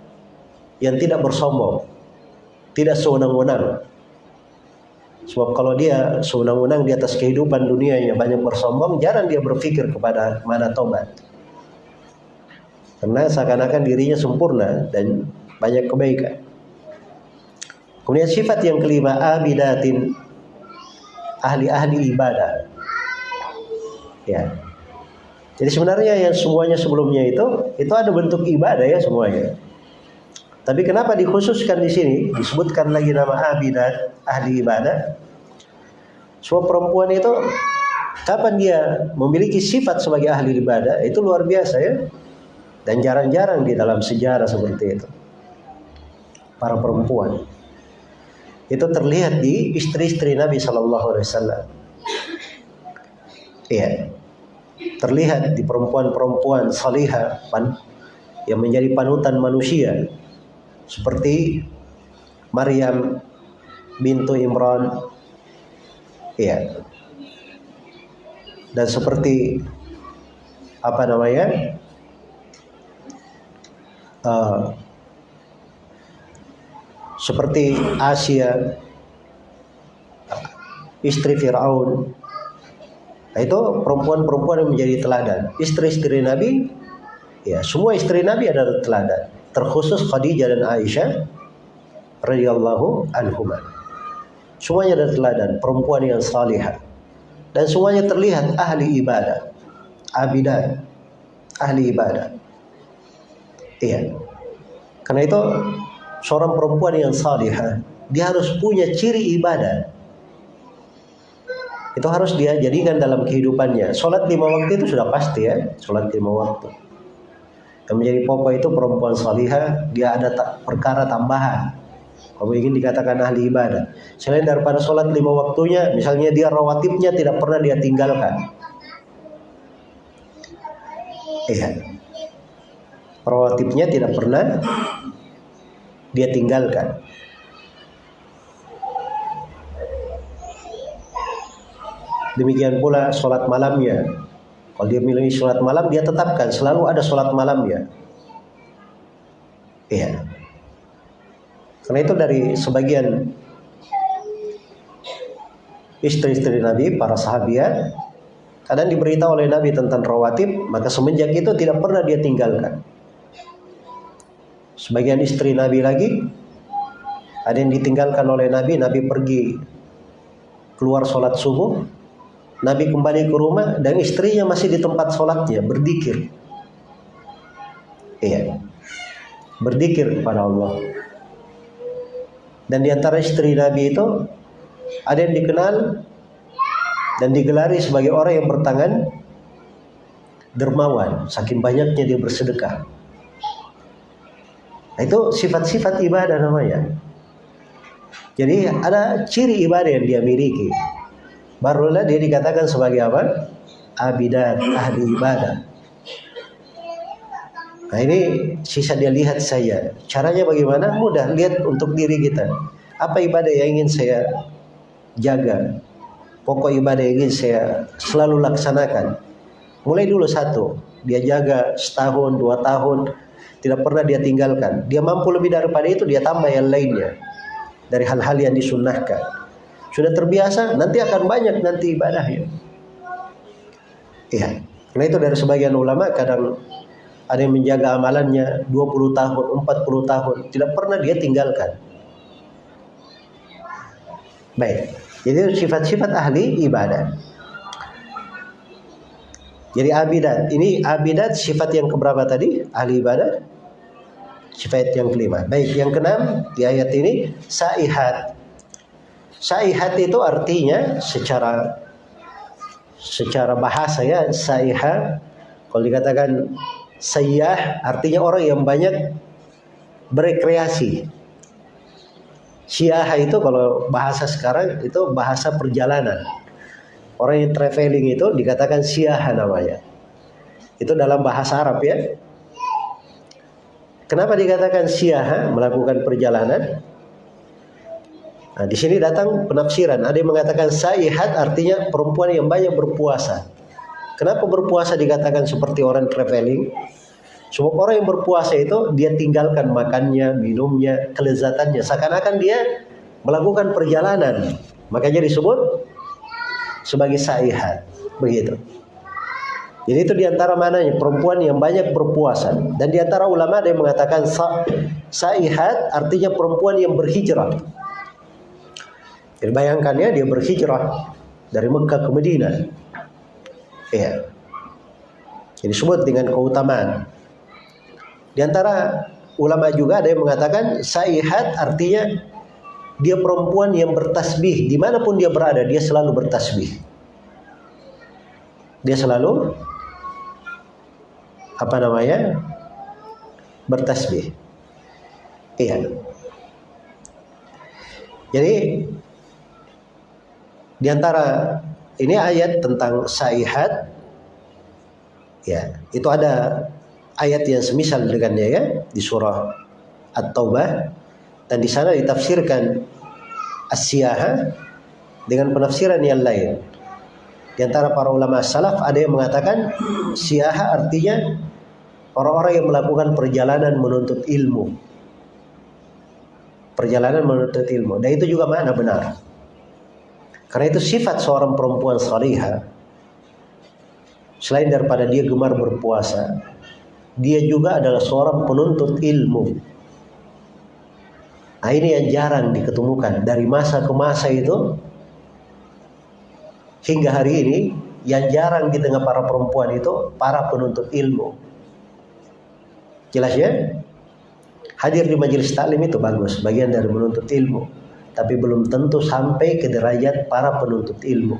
yang tidak bersombong, tidak sewenang-wenang. Sebab kalau dia sewenang-wenang di atas kehidupan dunianya banyak bersombong, jarang dia berpikir kepada mana tobat. Karena seakan-akan dirinya sempurna dan banyak kebaikan. Kemudian sifat yang kelima abidatin ahli-ahli ibadah. Ya, jadi sebenarnya yang semuanya sebelumnya itu itu ada bentuk ibadah ya semuanya. Tapi kenapa dikhususkan di sini disebutkan lagi nama abidat ahli ibadah? Semua perempuan itu kapan dia memiliki sifat sebagai ahli ibadah itu luar biasa ya. Dan jarang-jarang di dalam sejarah seperti itu. Para perempuan. Itu terlihat di istri-istri Nabi Wasallam. Iya. Terlihat di perempuan-perempuan salihah yang menjadi panutan manusia. Seperti Maryam bintu Imran. Ya dan seperti apa namanya uh, seperti Asia istri Firaun Nah, itu perempuan-perempuan yang menjadi teladan. Istri-istri Nabi, ya semua istri Nabi adalah teladan. Terkhusus Khadijah dan Aisyah radhiyallahu anhuma. Semuanya adalah teladan, perempuan yang salihah. Dan semuanya terlihat ahli ibadah, abidat, ahli ibadah. Iya. Karena itu seorang perempuan yang salihah, dia harus punya ciri ibadah itu harus dia jadikan dalam kehidupannya. Sholat lima waktu itu sudah pasti ya, sholat lima waktu. Yang menjadi pokok itu perempuan salihah, dia ada perkara tambahan. Kamu ingin dikatakan ahli ibadah. Selain daripada sholat lima waktunya, misalnya dia rawatibnya tidak pernah dia tinggalkan. Iya. Rawatibnya tidak pernah dia tinggalkan. Demikian pula sholat malamnya. Kalau dia milih sholat malam, dia tetapkan selalu ada sholat malamnya. Iya. Karena itu dari sebagian istri-istri Nabi, para sahabat, kadang diberitahu oleh Nabi tentang rawatib, maka semenjak itu tidak pernah dia tinggalkan. Sebagian istri Nabi lagi, ada yang ditinggalkan oleh Nabi, Nabi pergi keluar sholat subuh, Nabi kembali ke rumah dan istrinya masih di tempat sholatnya berdikir. Iya. Berdikir kepada Allah. Dan di antara istri Nabi itu ada yang dikenal dan digelari sebagai orang yang bertangan dermawan, saking banyaknya dia bersedekah. Nah, itu sifat-sifat ibadah namanya. Jadi ada ciri ibadah yang dia miliki barulah dia dikatakan sebagai apa? Abidat, ahli ibadah. Nah ini sisa dia lihat saya. Caranya bagaimana? Mudah, lihat untuk diri kita. Apa ibadah yang ingin saya jaga? Pokok ibadah yang ingin saya selalu laksanakan. Mulai dulu satu, dia jaga setahun, dua tahun, tidak pernah dia tinggalkan. Dia mampu lebih daripada itu, dia tambah yang lainnya. Dari hal-hal yang disunnahkan sudah terbiasa, nanti akan banyak nanti ibadahnya. Iya. Karena itu dari sebagian ulama kadang ada yang menjaga amalannya 20 tahun, 40 tahun, tidak pernah dia tinggalkan. Baik. Jadi sifat-sifat ahli ibadah. Jadi abidat. Ini abidat sifat yang keberapa tadi? Ahli ibadah. Sifat yang kelima. Baik, yang keenam di ayat ini saihat. Saihat itu artinya secara secara bahasa ya saiha Kalau dikatakan sayyah artinya orang yang banyak berekreasi. Syiah itu kalau bahasa sekarang itu bahasa perjalanan. Orang yang traveling itu dikatakan syiah namanya. Itu dalam bahasa Arab ya. Kenapa dikatakan syiah melakukan perjalanan? Nah, di sini datang penafsiran. Ada yang mengatakan saihat artinya perempuan yang banyak berpuasa. Kenapa berpuasa dikatakan seperti orang traveling? Sebab orang yang berpuasa itu dia tinggalkan makannya, minumnya, kelezatannya. Seakan-akan dia melakukan perjalanan. Makanya disebut sebagai saihat. Begitu. Jadi itu di antara mananya perempuan yang banyak berpuasa. Dan di antara ulama ada yang mengatakan sa saihat artinya perempuan yang berhijrah. Jadi bayangkan ya dia berhijrah dari Mekah ke Madinah. Iya. Jadi disebut dengan keutamaan. Di antara ulama juga ada yang mengatakan saihat artinya dia perempuan yang bertasbih di mana pun dia berada dia selalu bertasbih. Dia selalu apa namanya bertasbih. Iya. Jadi di antara ini ayat tentang saihat ya, itu ada ayat yang semisal dengannya ya di surah At-Taubah dan di sana ditafsirkan asyaha dengan penafsiran yang lain. Di antara para ulama salaf ada yang mengatakan syiaha artinya orang-orang yang melakukan perjalanan menuntut ilmu. Perjalanan menuntut ilmu. Dan itu juga mana benar. Karena itu sifat seorang perempuan salihah selain daripada dia gemar berpuasa, dia juga adalah seorang penuntut ilmu. Nah, ini yang jarang diketemukan dari masa ke masa itu hingga hari ini yang jarang di tengah para perempuan itu para penuntut ilmu. Jelas ya? Hadir di majelis taklim itu bagus, bagian dari menuntut ilmu tapi belum tentu sampai ke derajat para penuntut ilmu.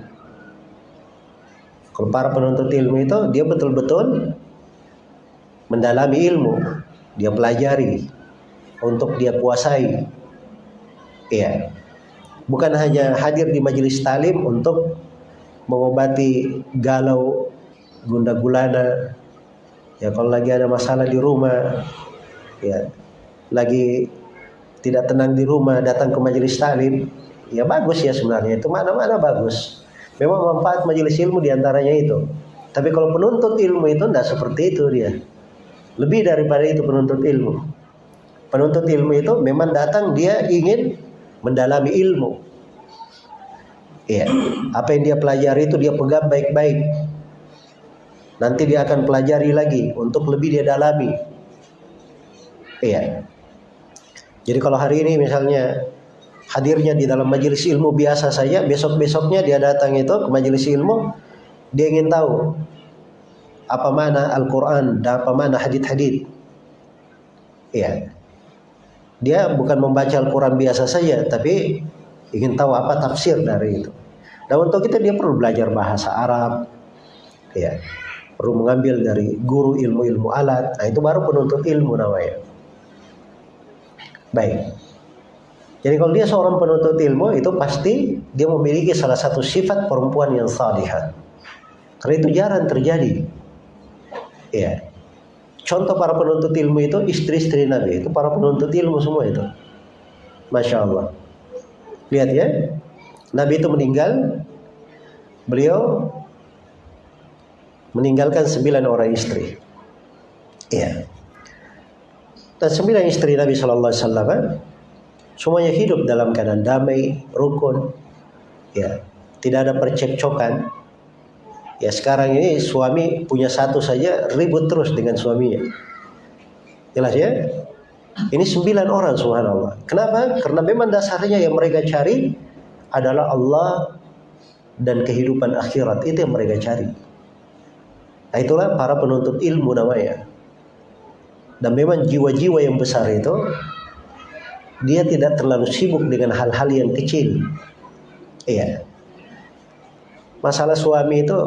Kalau para penuntut ilmu itu dia betul-betul mendalami ilmu, dia pelajari untuk dia kuasai. Iya. Bukan hanya hadir di majelis talim untuk mengobati galau, gunda gulana. Ya kalau lagi ada masalah di rumah, ya lagi tidak tenang di rumah datang ke majelis taklim ya bagus ya sebenarnya. Itu mana-mana bagus. Memang manfaat majelis ilmu di antaranya itu. Tapi kalau penuntut ilmu itu tidak seperti itu dia. Lebih daripada itu penuntut ilmu. Penuntut ilmu itu memang datang dia ingin mendalami ilmu. Ya apa yang dia pelajari itu dia pegang baik-baik nanti dia akan pelajari lagi untuk lebih dia dalami iya jadi kalau hari ini misalnya hadirnya di dalam majelis ilmu biasa saja, besok-besoknya dia datang itu ke majelis ilmu, dia ingin tahu apa mana Al-Quran dan apa mana hadith-hadith. Ya. Dia bukan membaca Al-Quran biasa saja, tapi ingin tahu apa tafsir dari itu. Dan untuk itu dia perlu belajar bahasa Arab, ya, perlu mengambil dari guru ilmu-ilmu alat. Nah itu baru penuntut ilmu namanya. Baik. Jadi kalau dia seorang penuntut ilmu itu pasti dia memiliki salah satu sifat perempuan yang salihah. Karena itu jarang terjadi. Ya. Contoh para penuntut ilmu itu istri-istri Nabi itu para penuntut ilmu semua itu. Masya Allah. Lihat ya. Nabi itu meninggal. Beliau meninggalkan sembilan orang istri. Iya. Dan sembilan istri Nabi Shallallahu Alaihi Wasallam eh, semuanya hidup dalam keadaan damai, rukun, ya tidak ada percekcokan. Ya sekarang ini suami punya satu saja ribut terus dengan suaminya. Jelas ya? Ini sembilan orang subhanallah. Kenapa? Karena memang dasarnya yang mereka cari adalah Allah dan kehidupan akhirat. Itu yang mereka cari. Nah itulah para penuntut ilmu namanya. Dan memang jiwa-jiwa yang besar itu dia tidak terlalu sibuk dengan hal-hal yang kecil. Iya. Masalah suami itu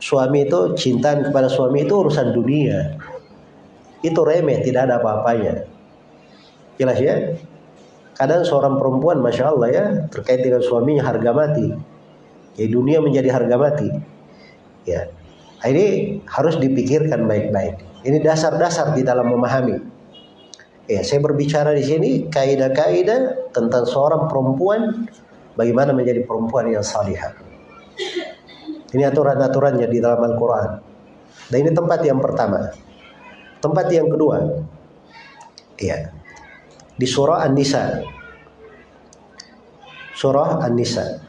suami itu cinta kepada suami itu urusan dunia. Itu remeh, tidak ada apa-apanya. Jelas ya? Kadang seorang perempuan, masya Allah ya, terkait dengan suaminya harga mati. Jadi dunia menjadi harga mati. Ya, ini harus dipikirkan baik-baik. Ini dasar-dasar di dalam memahami. Ya, saya berbicara di sini kaidah-kaidah tentang seorang perempuan bagaimana menjadi perempuan yang salihah. Ini aturan-aturannya di dalam Al-Quran. Dan ini tempat yang pertama. Tempat yang kedua, ya, di surah An-Nisa. Surah An-Nisa.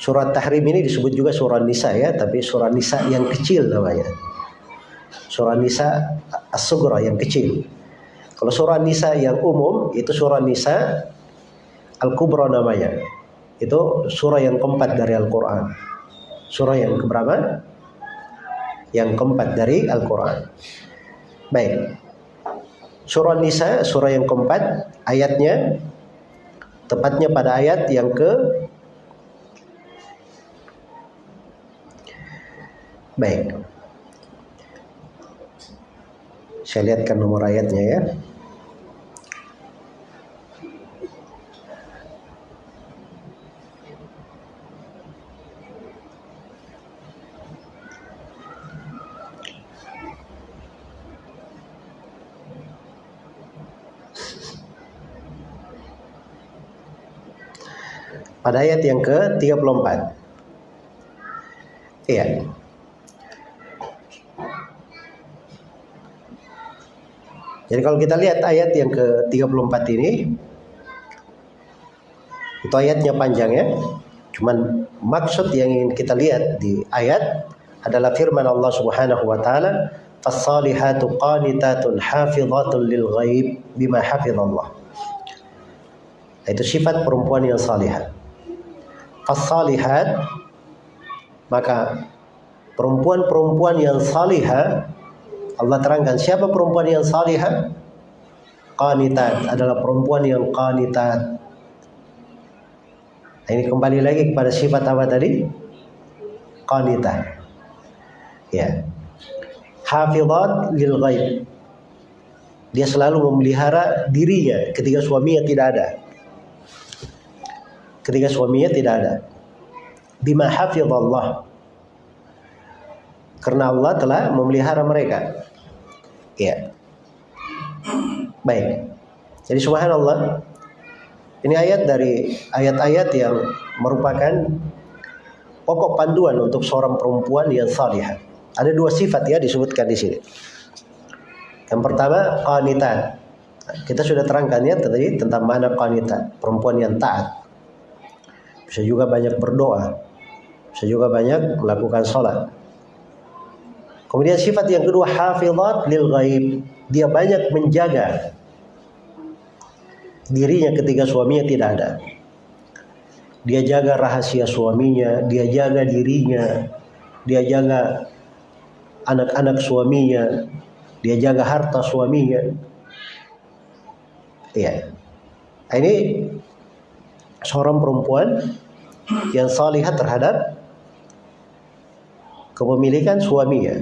Surah Tahrim ini disebut juga surah Nisa ya, tapi surah Nisa yang kecil namanya. Surah Nisa As-Sugra yang kecil. Kalau surah Nisa yang umum itu surah Nisa Al-Kubra namanya. Itu surah yang keempat dari Al-Quran. Surah yang keberapa? Yang keempat dari Al-Quran. Baik. Surah Nisa, surah yang keempat, ayatnya tepatnya pada ayat yang ke Baik. Saya lihatkan nomor ayatnya ya. Pada ayat yang ke-34. Iya. Jadi kalau kita lihat ayat yang ke-34 ini itu ayatnya panjang ya. Cuman maksud yang ingin kita lihat di ayat adalah firman Allah Subhanahu wa taala, "Fas-salihatu qanitatun hafizatun lil ghaib bima hafizallah." Itu sifat perempuan yang salihah. Fas-salihat maka perempuan-perempuan yang salihah Allah terangkan siapa perempuan yang salihah? Qanitat adalah perempuan yang qanitat. Nah, ini kembali lagi kepada sifat apa tadi? Qanitat. Ya. Hafizat lil ghaib. Dia selalu memelihara dirinya ketika suaminya tidak ada. Ketika suaminya tidak ada. Bima hafizallah. Karena Allah telah memelihara mereka. Baik. Jadi subhanallah. Ini ayat dari ayat-ayat yang merupakan pokok panduan untuk seorang perempuan yang salihah. Ada dua sifat ya disebutkan di sini. Yang pertama qanitat. Kita sudah terangkan ya tadi tentang mana qanitat, perempuan yang taat. Bisa juga banyak berdoa. Bisa juga banyak melakukan sholat. Kemudian sifat yang kedua hafizat lil ghaib. Dia banyak menjaga dirinya ketika suaminya tidak ada. Dia jaga rahasia suaminya, dia jaga dirinya, dia jaga anak-anak suaminya, dia jaga harta suaminya. Iya. Ini seorang perempuan yang salihah terhadap kepemilikan suaminya.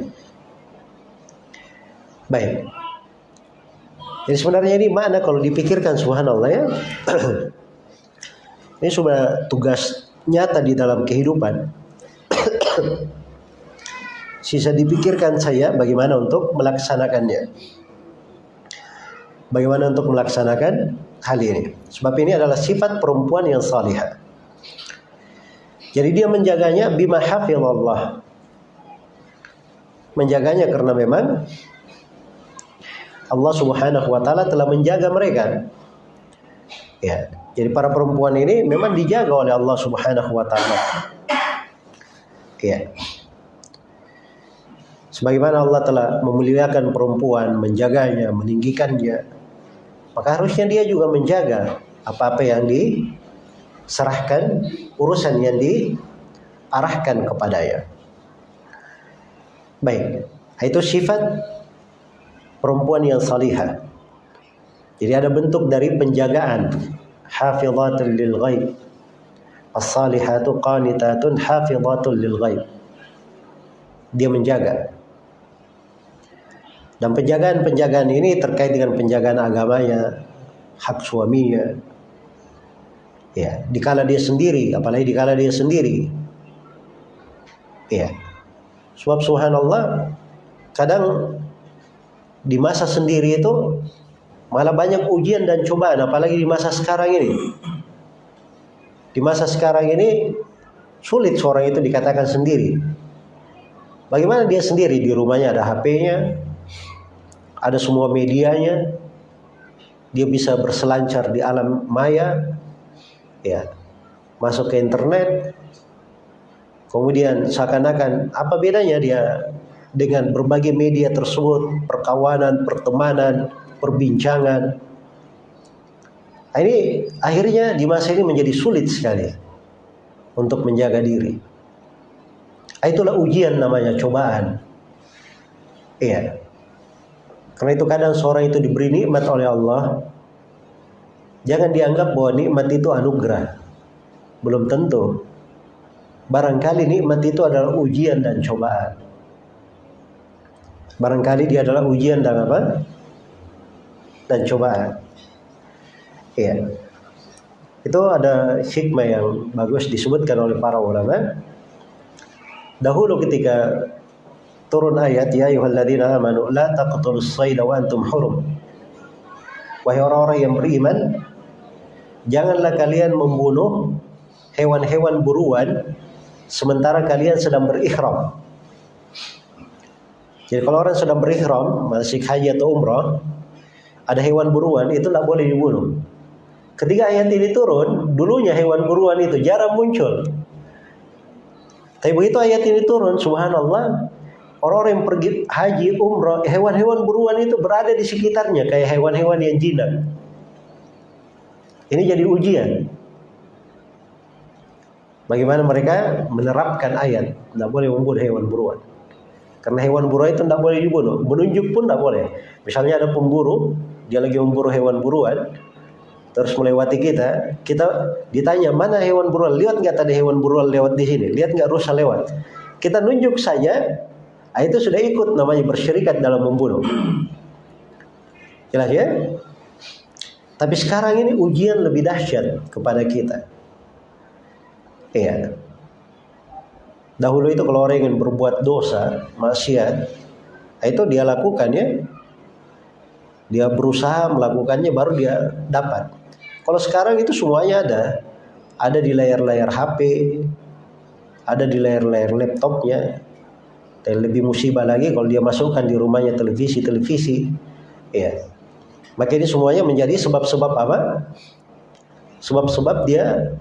Baik. Jadi sebenarnya ini mana kalau dipikirkan subhanallah ya. ini sudah tugas nyata di dalam kehidupan. Sisa dipikirkan saya bagaimana untuk melaksanakannya. Bagaimana untuk melaksanakan hal ini. Sebab ini adalah sifat perempuan yang salihah. Jadi dia menjaganya bima hafizallah. Menjaganya karena memang Allah Subhanahu wa taala telah menjaga mereka. Ya, jadi para perempuan ini memang dijaga oleh Allah Subhanahu wa taala. Ya. Sebagaimana Allah telah memuliakan perempuan, menjaganya, meninggikannya, maka harusnya dia juga menjaga apa-apa yang diserahkan, urusan yang diarahkan kepadanya. Baik, itu sifat perempuan yang salihah. Jadi ada bentuk dari penjagaan. Hafizatun lil ghaib. As-salihatu qanitatun hafizatun lil ghaib. dia menjaga. Dan penjagaan-penjagaan ini terkait dengan penjagaan agamanya, hak suaminya. Ya, dikala dia sendiri, apalagi dikala dia sendiri. Ya. Sebab subhanallah kadang di masa sendiri itu malah banyak ujian dan cobaan apalagi di masa sekarang ini. Di masa sekarang ini sulit seorang itu dikatakan sendiri. Bagaimana dia sendiri di rumahnya ada HP-nya, ada semua medianya, dia bisa berselancar di alam maya, ya, masuk ke internet, kemudian seakan-akan apa bedanya dia dengan berbagai media tersebut, perkawanan, pertemanan, perbincangan. Nah, ini akhirnya di masa ini menjadi sulit sekali untuk menjaga diri. Nah, itulah ujian namanya cobaan. Iya. Karena itu kadang seorang itu diberi nikmat oleh Allah, jangan dianggap bahwa nikmat itu anugerah. Belum tentu. Barangkali nikmat itu adalah ujian dan cobaan. Barangkali dia adalah ujian dan apa? Dan cobaan. Iya. Itu ada hikmah yang bagus disebutkan oleh para ulama. Dahulu ketika turun ayat ya ayyuhalladzina amanu la taqtulus sayda wa antum hurum. Wahai orang-orang yang beriman, janganlah kalian membunuh hewan-hewan buruan sementara kalian sedang berihram. Jadi kalau orang sedang berihram, masih haji atau umrah, ada hewan buruan itu tidak boleh dibunuh. Ketika ayat ini turun, dulunya hewan buruan itu jarang muncul. Tapi begitu ayat ini turun, subhanallah, Orang-orang yang pergi haji, umroh, hewan-hewan buruan itu berada di sekitarnya kayak hewan-hewan yang jinak. Ini jadi ujian. Bagaimana mereka menerapkan ayat, tidak boleh membunuh hewan buruan. Karena hewan buruan itu tidak boleh dibunuh. Menunjuk pun tidak boleh. Misalnya ada pemburu, dia lagi memburu hewan buruan, terus melewati kita, kita ditanya mana hewan buruan, lihat nggak tadi hewan buruan lewat di sini, lihat nggak rusa lewat. Kita nunjuk saja, Nah, itu sudah ikut namanya bersyirikat dalam membunuh. Jelas ya? Tapi sekarang ini ujian lebih dahsyat kepada kita. Iya. Dahulu itu kalau orang ingin berbuat dosa, maksiat, itu dia lakukan ya. Dia berusaha melakukannya baru dia dapat. Kalau sekarang itu semuanya ada. Ada di layar-layar HP, ada di layar-layar laptopnya, dan lebih musibah lagi kalau dia masukkan di rumahnya televisi-televisi. Ya. Maka ini semuanya menjadi sebab-sebab apa? Sebab-sebab dia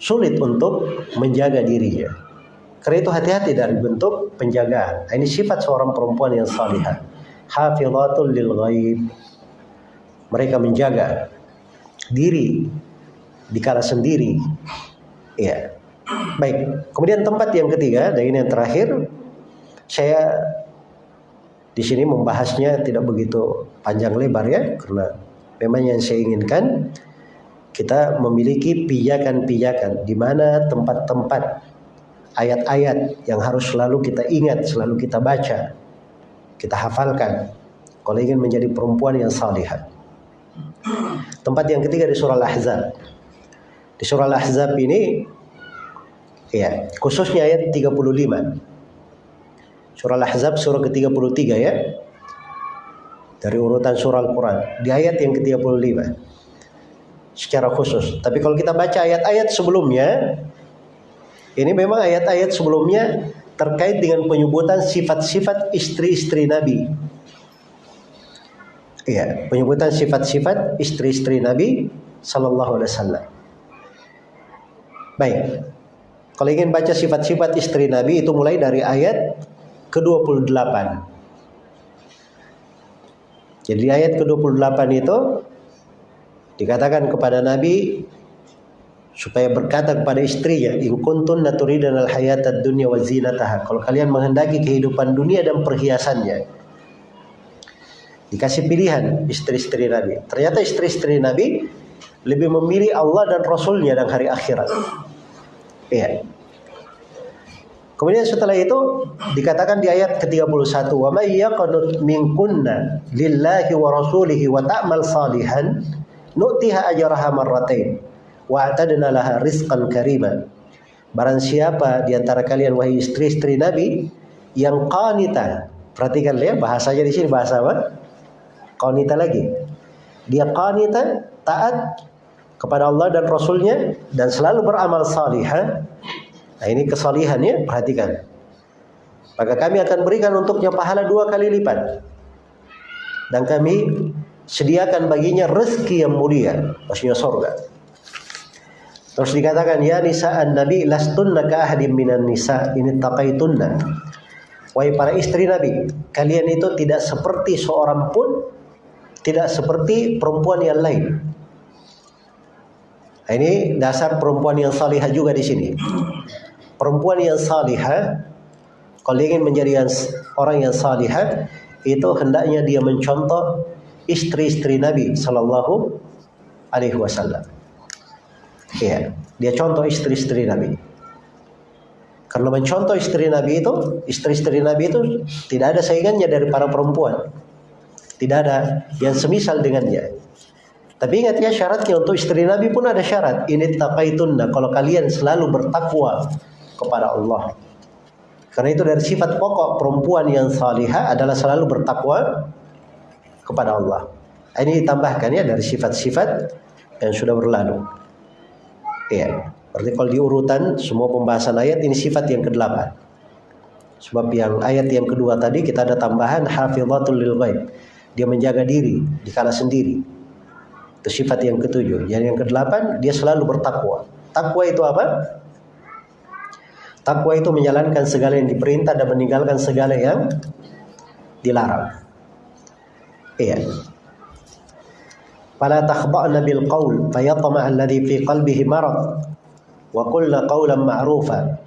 sulit untuk menjaga dirinya. Karena itu hati-hati dari bentuk penjagaan. Nah, ini sifat seorang perempuan yang salihah. Hafizatul lil ghaib. Mereka menjaga diri di kala sendiri. Ya. Baik. Kemudian tempat yang ketiga dan ini yang terakhir saya di sini membahasnya tidak begitu panjang lebar ya karena memang yang saya inginkan kita memiliki pijakan-pijakan di mana tempat-tempat ayat-ayat yang harus selalu kita ingat, selalu kita baca, kita hafalkan kalau ingin menjadi perempuan yang salihah. Tempat yang ketiga di surah Al-Ahzab. Di surah Al-Ahzab ini ya, khususnya ayat 35. Surah Al-Ahzab surah ke-33 ya. Dari urutan surah Al-Quran. Di ayat yang ke-35. Secara khusus. Tapi kalau kita baca ayat-ayat sebelumnya. Ini memang ayat-ayat sebelumnya terkait dengan penyebutan sifat-sifat istri-istri Nabi. Iya, penyebutan sifat-sifat istri-istri Nabi sallallahu alaihi wasallam. Baik. Kalau ingin baca sifat-sifat istri Nabi itu mulai dari ayat ke-28. Jadi ayat ke-28 itu dikatakan kepada Nabi supaya berkata kepada istrinya, "In kuntun naturidan al-hayatad dunya wa zinataha." Kalau kalian menghendaki kehidupan dunia dan perhiasannya. Dikasih pilihan istri-istri Nabi. Ternyata istri-istri Nabi lebih memilih Allah dan Rasulnya dan hari akhirat. Iya. Kemudian setelah itu dikatakan di ayat ke-31 wa may yaqnut minkunna lillahi wa rasulihi wa ta'mal salihan nu'tiha ajraha marratain wa atadna laha rizqan karima. Barang siapa di antara kalian wahai istri-istri Nabi yang qanita. Perhatikan ya bahasanya di sini bahasa apa? Qanita lagi. Dia qanita taat kepada Allah dan Rasulnya dan selalu beramal salihah Nah ini kesalihan ya, perhatikan. Maka kami akan berikan untuknya pahala dua kali lipat. Dan kami sediakan baginya rezeki yang mulia, maksudnya sorga. Terus dikatakan ya nisa an nabi lastunna ka ahadim minan nisa ini taqaitunna. Wahai para istri Nabi, kalian itu tidak seperti seorang pun tidak seperti perempuan yang lain. Nah, ini dasar perempuan yang salihah juga di sini perempuan yang salihah kalau ingin menjadi orang yang salihah itu hendaknya dia mencontoh istri-istri Nabi Sallallahu Alaihi Wasallam. Ya, dia contoh istri-istri Nabi. Karena mencontoh istri Nabi itu, istri-istri Nabi itu tidak ada saingannya dari para perempuan. Tidak ada yang semisal dengannya. Tapi ingat ya syaratnya untuk istri Nabi pun ada syarat. Ini taqaitunna. Kalau kalian selalu bertakwa kepada Allah. Karena itu dari sifat pokok perempuan yang salihah adalah selalu bertakwa kepada Allah. Ini ditambahkan ya dari sifat-sifat yang sudah berlalu. Iya. Berarti kalau diurutan semua pembahasan ayat ini sifat yang ke-8. Sebab yang ayat yang kedua tadi kita ada tambahan hafizatul lil ghaib. Dia menjaga diri di kala sendiri. Itu sifat yang ketujuh. Yang yang kedelapan dia selalu bertakwa. Takwa itu apa? Takwa itu menjalankan segala yang diperintah dan meninggalkan segala yang dilarang. Iya. Takhba'na bil qaul fayatma alladhi fi qalbihi marad wa qawlan ma'rufa.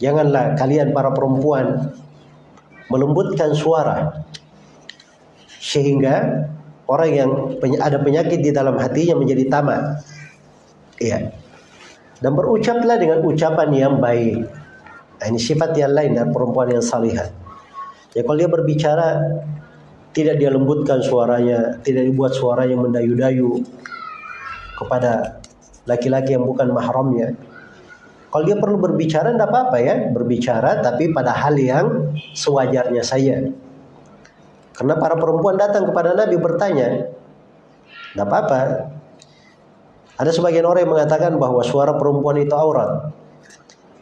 Janganlah kalian para perempuan melembutkan suara sehingga orang yang ada penyakit di dalam hatinya menjadi tamak. Iya dan berucaplah dengan ucapan yang baik. Nah, ini sifat yang lain dari perempuan yang salihah. Ya kalau dia berbicara tidak dia lembutkan suaranya, tidak dibuat suaranya mendayu-dayu kepada laki-laki yang bukan mahramnya. Kalau dia perlu berbicara tidak apa-apa ya, berbicara tapi pada hal yang sewajarnya saja. Karena para perempuan datang kepada Nabi bertanya, tidak apa-apa, ada sebagian orang yang mengatakan bahwa suara perempuan itu aurat.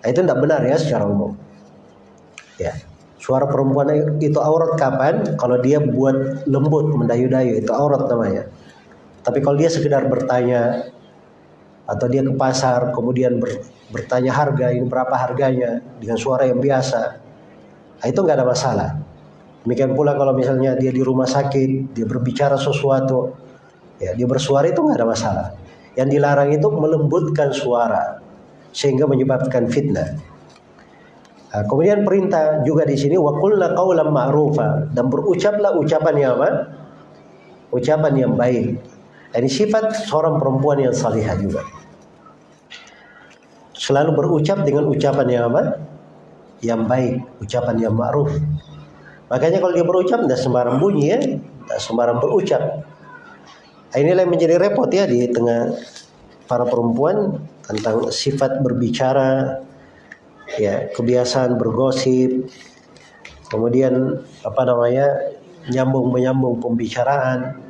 Nah, itu tidak benar ya secara umum. Ya. Suara perempuan itu aurat kapan? Kalau dia buat lembut, mendayu-dayu, itu aurat namanya. Tapi kalau dia sekedar bertanya atau dia ke pasar kemudian ber, bertanya harga ini berapa harganya dengan suara yang biasa, nah, itu nggak ada masalah. Demikian pula kalau misalnya dia di rumah sakit, dia berbicara sesuatu, ya dia bersuara itu nggak ada masalah. Yang dilarang itu melembutkan suara sehingga menyebabkan fitnah. Kemudian perintah juga di sini waqulna qaulan ma'rufa dan berucaplah ucapan yang apa? Ucapan yang baik. Ini sifat seorang perempuan yang salihah juga. Selalu berucap dengan ucapan yang apa? Yang baik, ucapan yang ma'ruf. Makanya kalau dia berucap tidak sembarang bunyi ya, tidak sembarang berucap. Nah, inilah yang menjadi repot ya di tengah para perempuan tentang sifat berbicara, ya kebiasaan bergosip, kemudian apa namanya nyambung menyambung pembicaraan,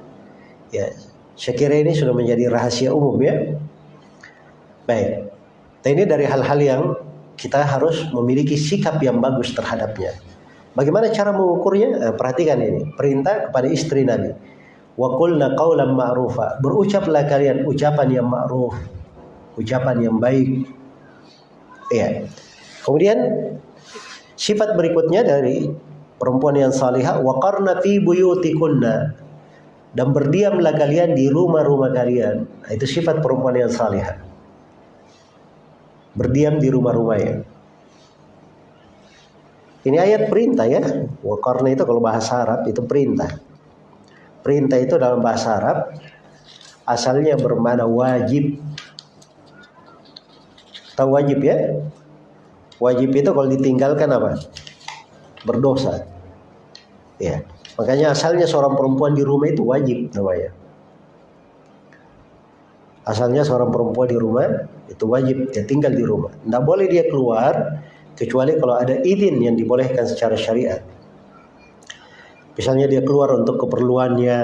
ya saya kira ini sudah menjadi rahasia umum ya. Baik, nah, ini dari hal-hal yang kita harus memiliki sikap yang bagus terhadapnya. Bagaimana cara mengukurnya? Nah, perhatikan ini perintah kepada istri Nabi wa qulna qawlan ma'rufa. Berucaplah kalian ucapan yang ma'ruf, ucapan yang baik. Ya. Kemudian sifat berikutnya dari perempuan yang salihah waqarna fi buyutikunna dan berdiamlah kalian di rumah-rumah kalian. Nah, itu sifat perempuan yang salihah. Berdiam di rumah-rumahnya. Ini ayat perintah ya. Waqarna itu kalau bahasa Arab itu perintah. Perintah itu dalam bahasa Arab asalnya bermana wajib. Tahu wajib ya? Wajib itu kalau ditinggalkan apa? Berdosa. Ya. Makanya asalnya seorang perempuan di rumah itu wajib namanya. Asalnya seorang perempuan di rumah itu wajib dia tinggal di rumah. Tidak boleh dia keluar kecuali kalau ada izin yang dibolehkan secara syariat. Misalnya dia keluar untuk keperluannya,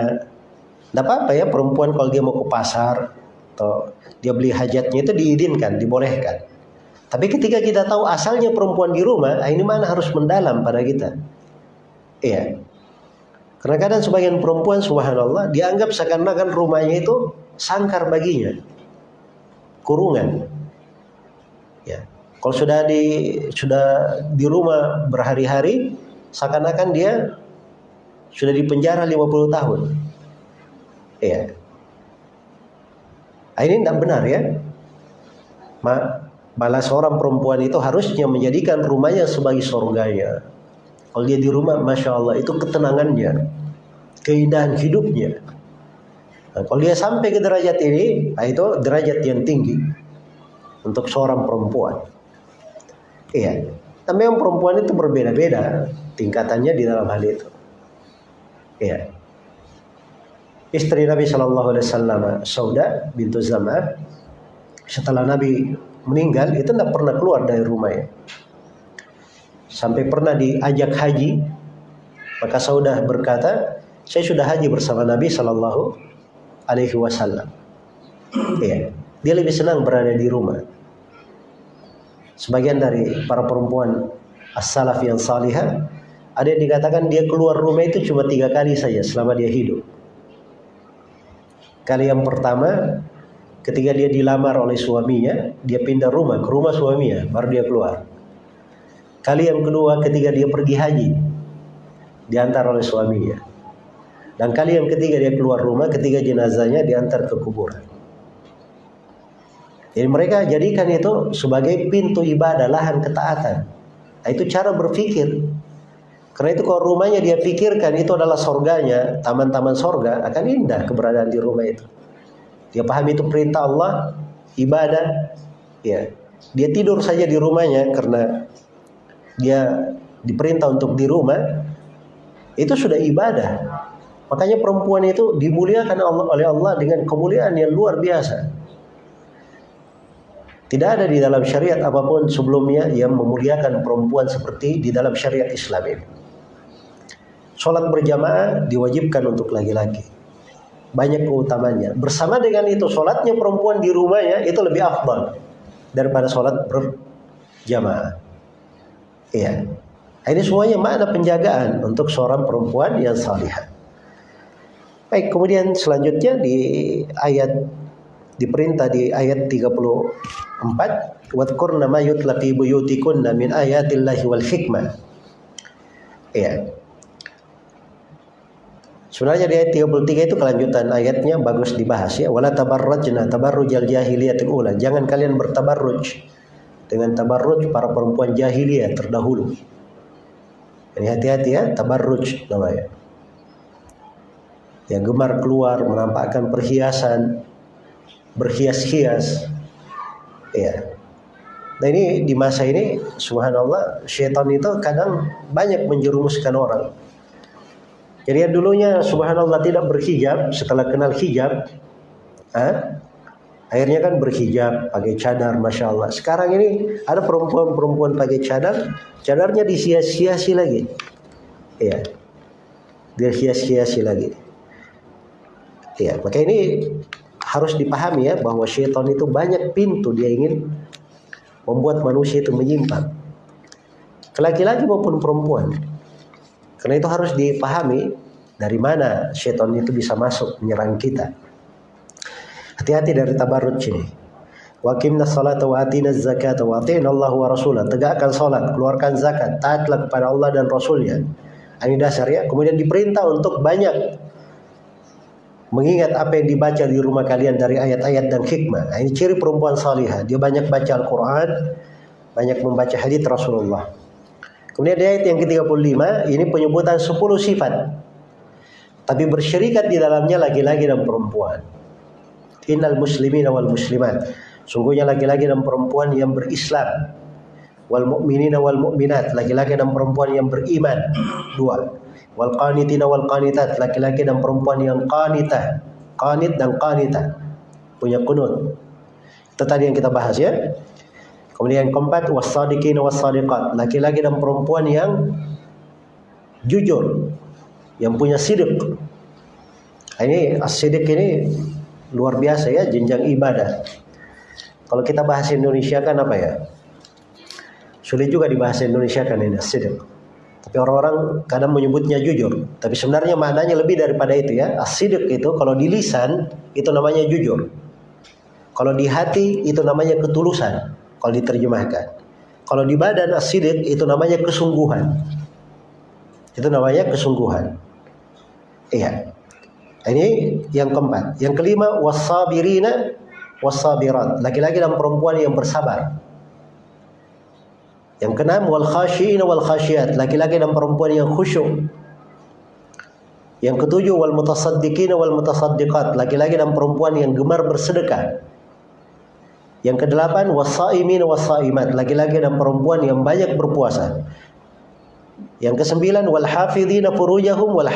tidak apa-apa ya perempuan kalau dia mau ke pasar atau dia beli hajatnya itu diizinkan, dibolehkan. Tapi ketika kita tahu asalnya perempuan di rumah, ah, ini mana harus mendalam pada kita. Iya. Karena kadang sebagian perempuan subhanallah dianggap seakan-akan rumahnya itu sangkar baginya. Kurungan. Ya. Kalau sudah di sudah di rumah berhari-hari seakan-akan dia sudah di penjara 50 tahun. Iya. Nah, ini tidak benar ya. Ma Malah seorang perempuan itu harusnya menjadikan rumahnya sebagai surganya. Kalau dia di rumah, masya Allah itu ketenangannya, keindahan hidupnya. Nah, kalau dia sampai ke derajat ini, nah itu derajat yang tinggi untuk seorang perempuan. Iya. Tapi yang perempuan itu berbeda-beda tingkatannya di dalam hal itu. Iya. Istri Nabi Shallallahu Alaihi Wasallam, Sauda bintu Zamah, setelah Nabi meninggal itu tidak pernah keluar dari rumahnya. Sampai pernah diajak haji, maka Saudah berkata, saya sudah haji bersama Nabi Shallallahu Alaihi Wasallam. Ya, dia lebih senang berada di rumah. Sebagian dari para perempuan as-salaf yang salihah ada yang dikatakan dia keluar rumah itu cuma tiga kali saja selama dia hidup. Kali yang pertama Ketika dia dilamar oleh suaminya, dia pindah rumah ke rumah suaminya, baru dia keluar. Kali yang kedua ketika dia pergi haji, diantar oleh suaminya. Dan kali yang ketiga dia keluar rumah ketika jenazahnya diantar ke kuburan. Jadi mereka jadikan itu sebagai pintu ibadah, lahan ketaatan. Nah, itu cara berpikir. Karena itu kalau rumahnya dia pikirkan itu adalah sorganya, taman-taman sorga, akan indah keberadaan di rumah itu. Dia paham itu perintah Allah, ibadah, ya. Dia tidur saja di rumahnya karena dia diperintah untuk di rumah, itu sudah ibadah. Makanya perempuan itu dimuliakan oleh Allah dengan kemuliaan yang luar biasa. Tidak ada di dalam syariat apa pun sebelumnya yang memuliakan perempuan seperti di dalam syariat Islam ini. Sholat berjamaah diwajibkan untuk laki-laki banyak keutamanya. Bersama dengan itu sholatnya perempuan di rumahnya itu lebih afdal daripada sholat berjamaah. Iya. Ini semuanya makna penjagaan untuk seorang perempuan yang salihah. Baik, kemudian selanjutnya di ayat diperintah di ayat 34 wadkurna ma yutla fi buyutikunna min ayatillahi wal hikmah. Iya. Sebenarnya di ayat 33 itu kelanjutan ayatnya bagus dibahas ya. Wala tabarrajna tabarrujal jahiliyatil ula. Jangan kalian bertabarruj dengan tabarruj para perempuan jahiliyah terdahulu. Ini hati-hati ya, tabarruj namanya. Yang gemar keluar menampakkan perhiasan, berhias-hias. Ya. Nah ini di masa ini subhanallah syaitan itu kadang banyak menjerumuskan orang jadi yang dulunya subhanallah tidak berhijab, setelah kenal hijab, eh, akhirnya kan berhijab, pakai cadar, masya Allah. Sekarang ini ada perempuan-perempuan pakai cadar, cadarnya disia-siasi lagi. Ya, dia hias-hiasi lagi. Ya, maka ini harus dipahami ya bahwa syaitan itu banyak pintu dia ingin membuat manusia itu menyimpang. Laki-laki maupun perempuan. Karena itu harus dipahami dari mana syaitan itu bisa masuk menyerang kita. Hati-hati dari tabarruj ini. Waqimna salata wa atina zakata wa atina Allah wa rasulah. Tegakkan salat, keluarkan zakat, taatlah kepada Allah dan Rasulnya. Ini dasar ya. Kemudian diperintah untuk banyak mengingat apa yang dibaca di rumah kalian dari ayat-ayat dan hikmah. Ini ciri perempuan salihah. Dia banyak baca Al-Quran, banyak membaca hadits Rasulullah. Kemudian di ayat yang ke-35 ini penyebutan 10 sifat. Tapi bersyirikat di dalamnya laki-laki dan perempuan. Innal muslimin wal muslimat. Sungguhnya laki-laki dan perempuan yang berislam. wal mu'minina wal mu'minat, laki-laki dan perempuan yang beriman. Dua. Wal qanitina wal qanitat, laki-laki dan perempuan yang qanitah. Qanit dan qanitah. Punya kunut. Itu tadi yang kita bahas ya. Kemudian yang keempat wasadiqina wasadiqat, laki-laki dan perempuan yang jujur, yang punya sidik. Ini as-sidik ini luar biasa ya jenjang ibadah. Kalau kita bahas Indonesia kan apa ya? Sulit juga dibahas Indonesia kan ini as-sidik. Tapi orang-orang kadang menyebutnya jujur, tapi sebenarnya maknanya lebih daripada itu ya. As-sidik itu kalau di lisan itu namanya jujur. Kalau di hati itu namanya ketulusan kalau diterjemahkan. Kalau di badan asidik itu namanya kesungguhan. Itu namanya kesungguhan. Iya. Ini yang keempat. Yang kelima wasabirina wasabirat. Laki-laki dan perempuan yang bersabar. Yang keenam wal khashiina wal khasyiat. Laki-laki dan perempuan yang khusyuk. Yang ketujuh wal mutasaddiqina wal mutasaddiqat. Laki-laki dan perempuan yang gemar bersedekah. Yang kedelapan wasaimin wasaimat, laki-laki dan perempuan yang banyak berpuasa. Yang kesembilan wal hafidhina furujahum wal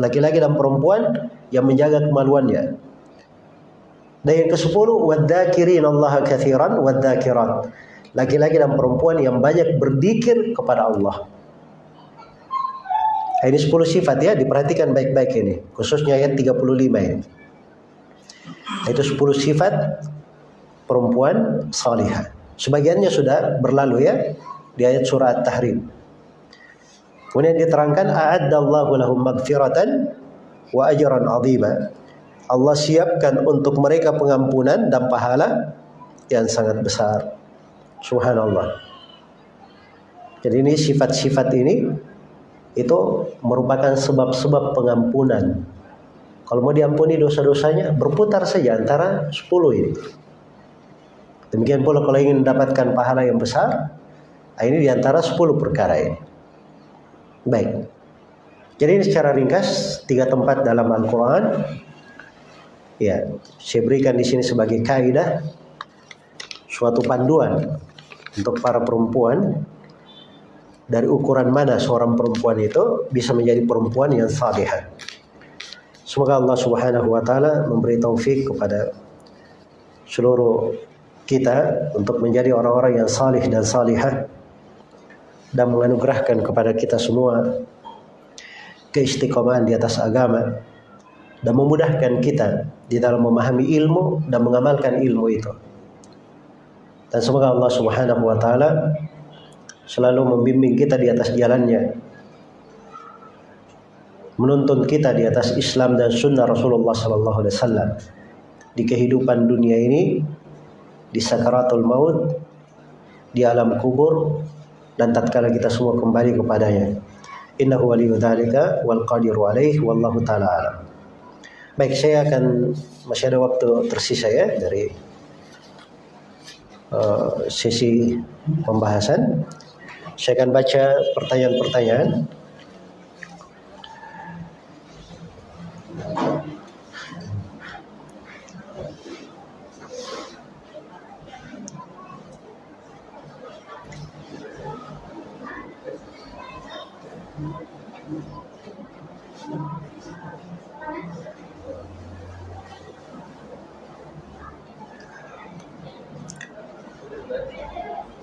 laki-laki dan perempuan yang menjaga kemaluannya. Dan yang kesepuluh wadzakirin Allah katsiran wadzakirat. Laki-laki dan perempuan yang banyak berzikir kepada Allah. Ini 10 sifat ya, diperhatikan baik-baik ini, khususnya ayat 35 ini. Itu 10 sifat perempuan salihah. Sebagiannya sudah berlalu ya di ayat surah At-Tahrim. Kemudian diterangkan a'addallahu lahum magfiratan wa ajran 'azima. Allah siapkan untuk mereka pengampunan dan pahala yang sangat besar. Subhanallah. Jadi ini sifat-sifat ini itu merupakan sebab-sebab pengampunan. Kalau mau diampuni dosa-dosanya berputar saja antara 10 ini. Demikian pula kalau ingin mendapatkan pahala yang besar, ah, ini di antara 10 perkara ini. Baik. Jadi ini secara ringkas tiga tempat dalam Al-Quran. Ya, saya berikan di sini sebagai kaidah suatu panduan untuk para perempuan dari ukuran mana seorang perempuan itu bisa menjadi perempuan yang salihah. Semoga Allah Subhanahu wa taala memberi taufik kepada seluruh kita untuk menjadi orang-orang yang salih dan salihah dan menganugerahkan kepada kita semua keistiqomahan di atas agama dan memudahkan kita di dalam memahami ilmu dan mengamalkan ilmu itu. Dan semoga Allah Subhanahu wa taala selalu membimbing kita di atas jalannya. Menuntun kita di atas Islam dan sunnah Rasulullah sallallahu alaihi wasallam di kehidupan dunia ini di sakaratul maut, di alam kubur dan tatkala kita semua kembali kepadanya. Innahu waliyyu dzalika wal qadiru alaih wallahu taala alam. Baik, saya akan masih ada waktu tersisa ya dari uh, sesi pembahasan. Saya akan baca pertanyaan-pertanyaan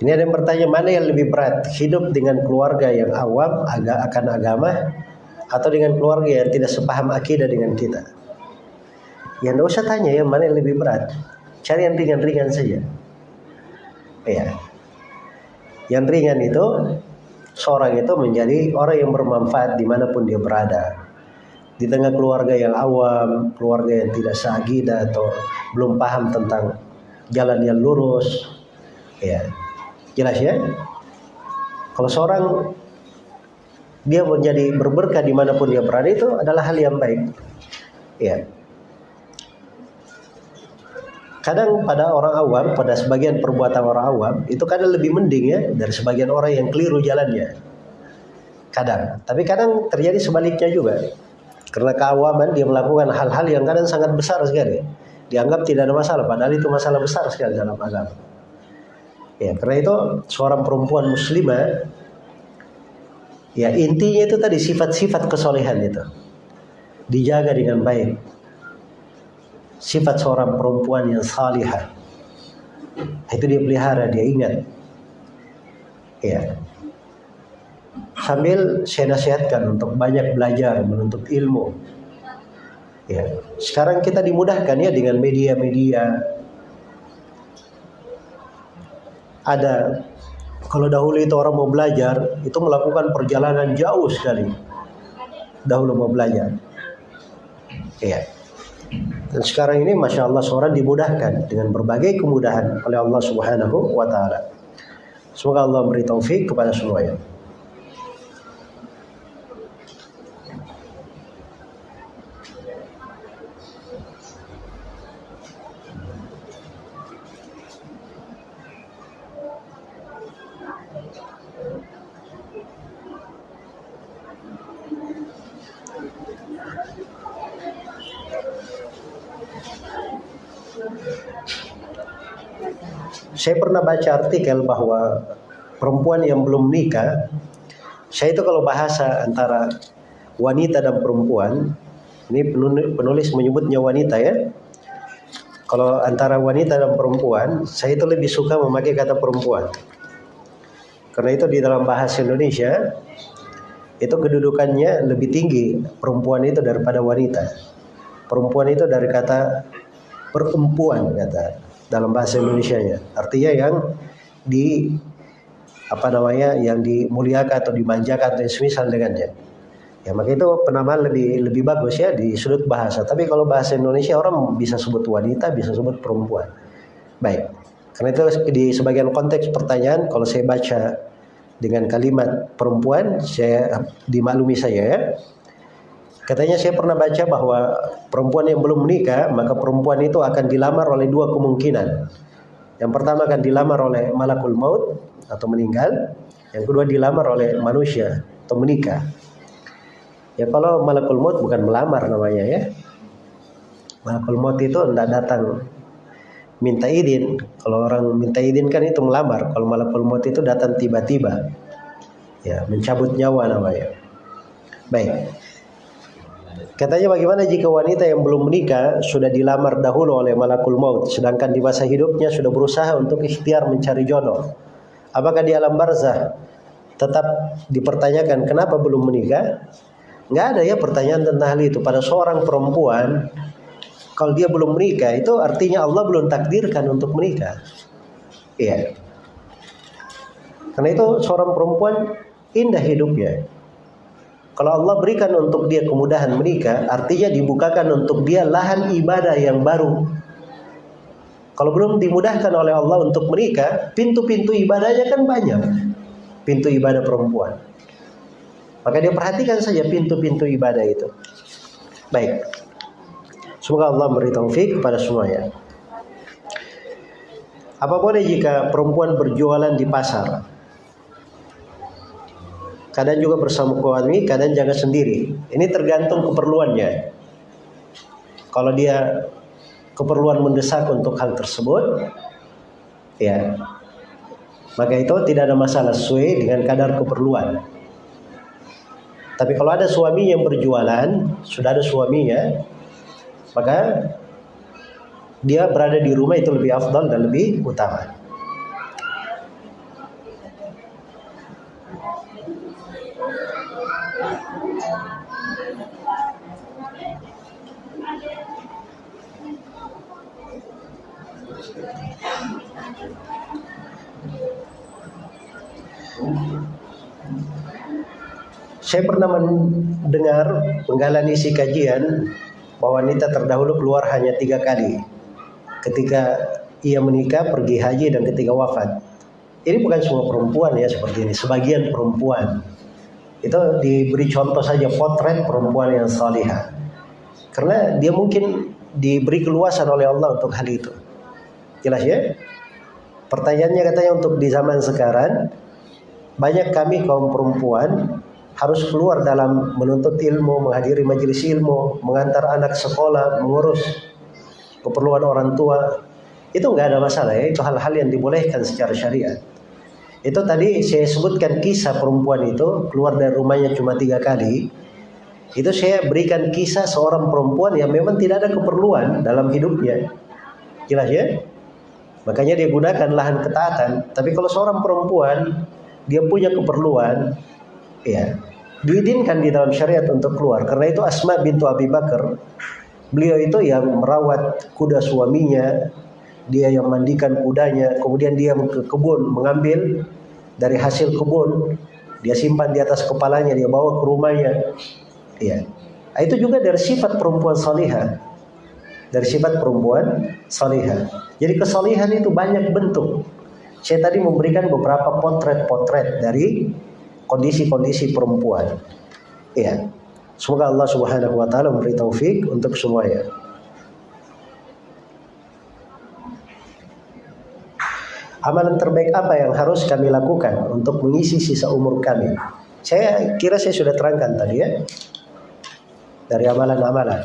Ini ada yang bertanya mana yang lebih berat, hidup dengan keluarga yang awam agak akan agama atau dengan keluarga yang tidak sepaham akidah dengan kita. Ya tidak usah tanya ya mana yang lebih berat. Cari yang ringan-ringan saja. Ya. Yang ringan itu seorang itu menjadi orang yang bermanfaat di mana pun dia berada. Di tengah keluarga yang awam, keluarga yang tidak seagidah atau belum paham tentang jalan yang lurus, ya Jelas ya? Kalau seorang dia menjadi berberkah di mana pun dia berada itu adalah hal yang baik. Ya. Kadang pada orang awam, pada sebagian perbuatan orang awam itu kadang lebih mending ya dari sebagian orang yang keliru jalannya. Kadang, tapi kadang terjadi sebaliknya juga. Karena keawaman dia melakukan hal-hal yang kadang sangat besar sekali. Dianggap tidak ada masalah, padahal itu masalah besar sekali dalam agama. Ya, karena itu seorang perempuan muslimah ya intinya itu tadi sifat-sifat kesolehan itu dijaga dengan baik. Sifat seorang perempuan yang salihah itu dia pelihara, dia ingat. Ya. Sambil saya nasihatkan untuk banyak belajar, menuntut ilmu. Ya. Sekarang kita dimudahkan ya dengan media-media ada. Kalau dahulu itu orang mau belajar itu melakukan perjalanan jauh sekali. Dahulu mau belajar. Iya. Dan sekarang ini masya Allah seorang dimudahkan dengan berbagai kemudahan oleh Allah Subhanahu wa taala. Semoga Allah beri taufik kepada semuanya Saya pernah baca artikel bahwa perempuan yang belum nikah, saya itu kalau bahasa antara wanita dan perempuan, ini penulis menyebutnya wanita ya. Kalau antara wanita dan perempuan, saya itu lebih suka memakai kata perempuan. Karena itu di dalam bahasa Indonesia, itu kedudukannya lebih tinggi perempuan itu daripada wanita. Perempuan itu dari kata perempuan kata dalam bahasa Indonesia ya. Artinya yang di apa namanya yang dimuliakan atau dimanjakan atau semisal dengannya. Ya maka itu penamaan lebih lebih bagus ya di sudut bahasa. Tapi kalau bahasa Indonesia orang bisa sebut wanita, bisa sebut perempuan. Baik. Karena itu di sebagian konteks pertanyaan kalau saya baca dengan kalimat perempuan, saya dimaklumi saya ya. Katanya saya pernah baca bahwa perempuan yang belum menikah, maka perempuan itu akan dilamar oleh dua kemungkinan. Yang pertama akan dilamar oleh malakul maut atau meninggal. Yang kedua dilamar oleh manusia atau menikah. Ya kalau malakul maut bukan melamar namanya ya. Malakul maut itu tidak datang minta izin. Kalau orang minta izin kan itu melamar. Kalau malakul maut itu datang tiba-tiba. Ya, mencabut nyawa namanya. Baik. Katanya bagaimana jika wanita yang belum menikah sudah dilamar dahulu oleh malakul maut sedangkan di masa hidupnya sudah berusaha untuk ikhtiar mencari jodoh. Apakah di alam barzah tetap dipertanyakan kenapa belum menikah? Nggak ada ya pertanyaan tentang hal itu pada seorang perempuan kalau dia belum menikah itu artinya Allah belum takdirkan untuk menikah. Iya. Karena itu seorang perempuan indah hidupnya. Kalau Allah berikan untuk dia kemudahan menikah, artinya dibukakan untuk dia lahan ibadah yang baru. Kalau belum dimudahkan oleh Allah untuk menikah, pintu-pintu ibadahnya kan banyak. Pintu ibadah perempuan. Maka dia perhatikan saja pintu-pintu ibadah itu. Baik. Semoga Allah beri taufik kepada semuanya. Apa boleh jika perempuan berjualan di pasar? Kadang juga bersama suami, kadang jangan sendiri. Ini tergantung keperluannya. Kalau dia keperluan mendesak untuk hal tersebut, ya, maka itu tidak ada masalah sesuai dengan kadar keperluan. Tapi kalau ada suami yang berjualan, sudah ada suaminya, maka dia berada di rumah itu lebih afdal dan lebih utama. Saya pernah mendengar penggalan isi kajian bahwa wanita terdahulu keluar hanya tiga kali. Ketika ia menikah, pergi haji, dan ketika wafat. Ini bukan semua perempuan ya seperti ini, sebagian perempuan. Itu diberi contoh saja potret perempuan yang salihah. Karena dia mungkin diberi keluasan oleh Allah untuk hal itu. Jelas ya? Pertanyaannya katanya untuk di zaman sekarang, banyak kami kaum perempuan harus keluar dalam menuntut ilmu, menghadiri majelis ilmu, mengantar anak sekolah, mengurus keperluan orang tua. Itu nggak ada masalah ya, itu hal-hal yang dibolehkan secara syariat. Itu tadi saya sebutkan kisah perempuan itu keluar dari rumahnya cuma tiga kali. Itu saya berikan kisah seorang perempuan yang memang tidak ada keperluan dalam hidupnya. Jelas ya? Makanya dia gunakan lahan ketaatan. Tapi kalau seorang perempuan dia punya keperluan, ya diizinkan di dalam syariat untuk keluar. Karena itu Asma bintu Abi Bakar, beliau itu yang merawat kuda suaminya, dia yang mandikan kudanya, kemudian dia ke kebun mengambil dari hasil kebun, dia simpan di atas kepalanya, dia bawa ke rumahnya. Ya. Itu juga dari sifat perempuan salihah dari sifat perempuan salihah. Jadi kesalihan itu banyak bentuk. Saya tadi memberikan beberapa potret-potret dari kondisi-kondisi perempuan. Ya. Semoga Allah Subhanahu wa taala memberi taufik untuk semuanya. Amalan terbaik apa yang harus kami lakukan untuk mengisi sisa umur kami? Saya kira saya sudah terangkan tadi ya. Dari amalan-amalan.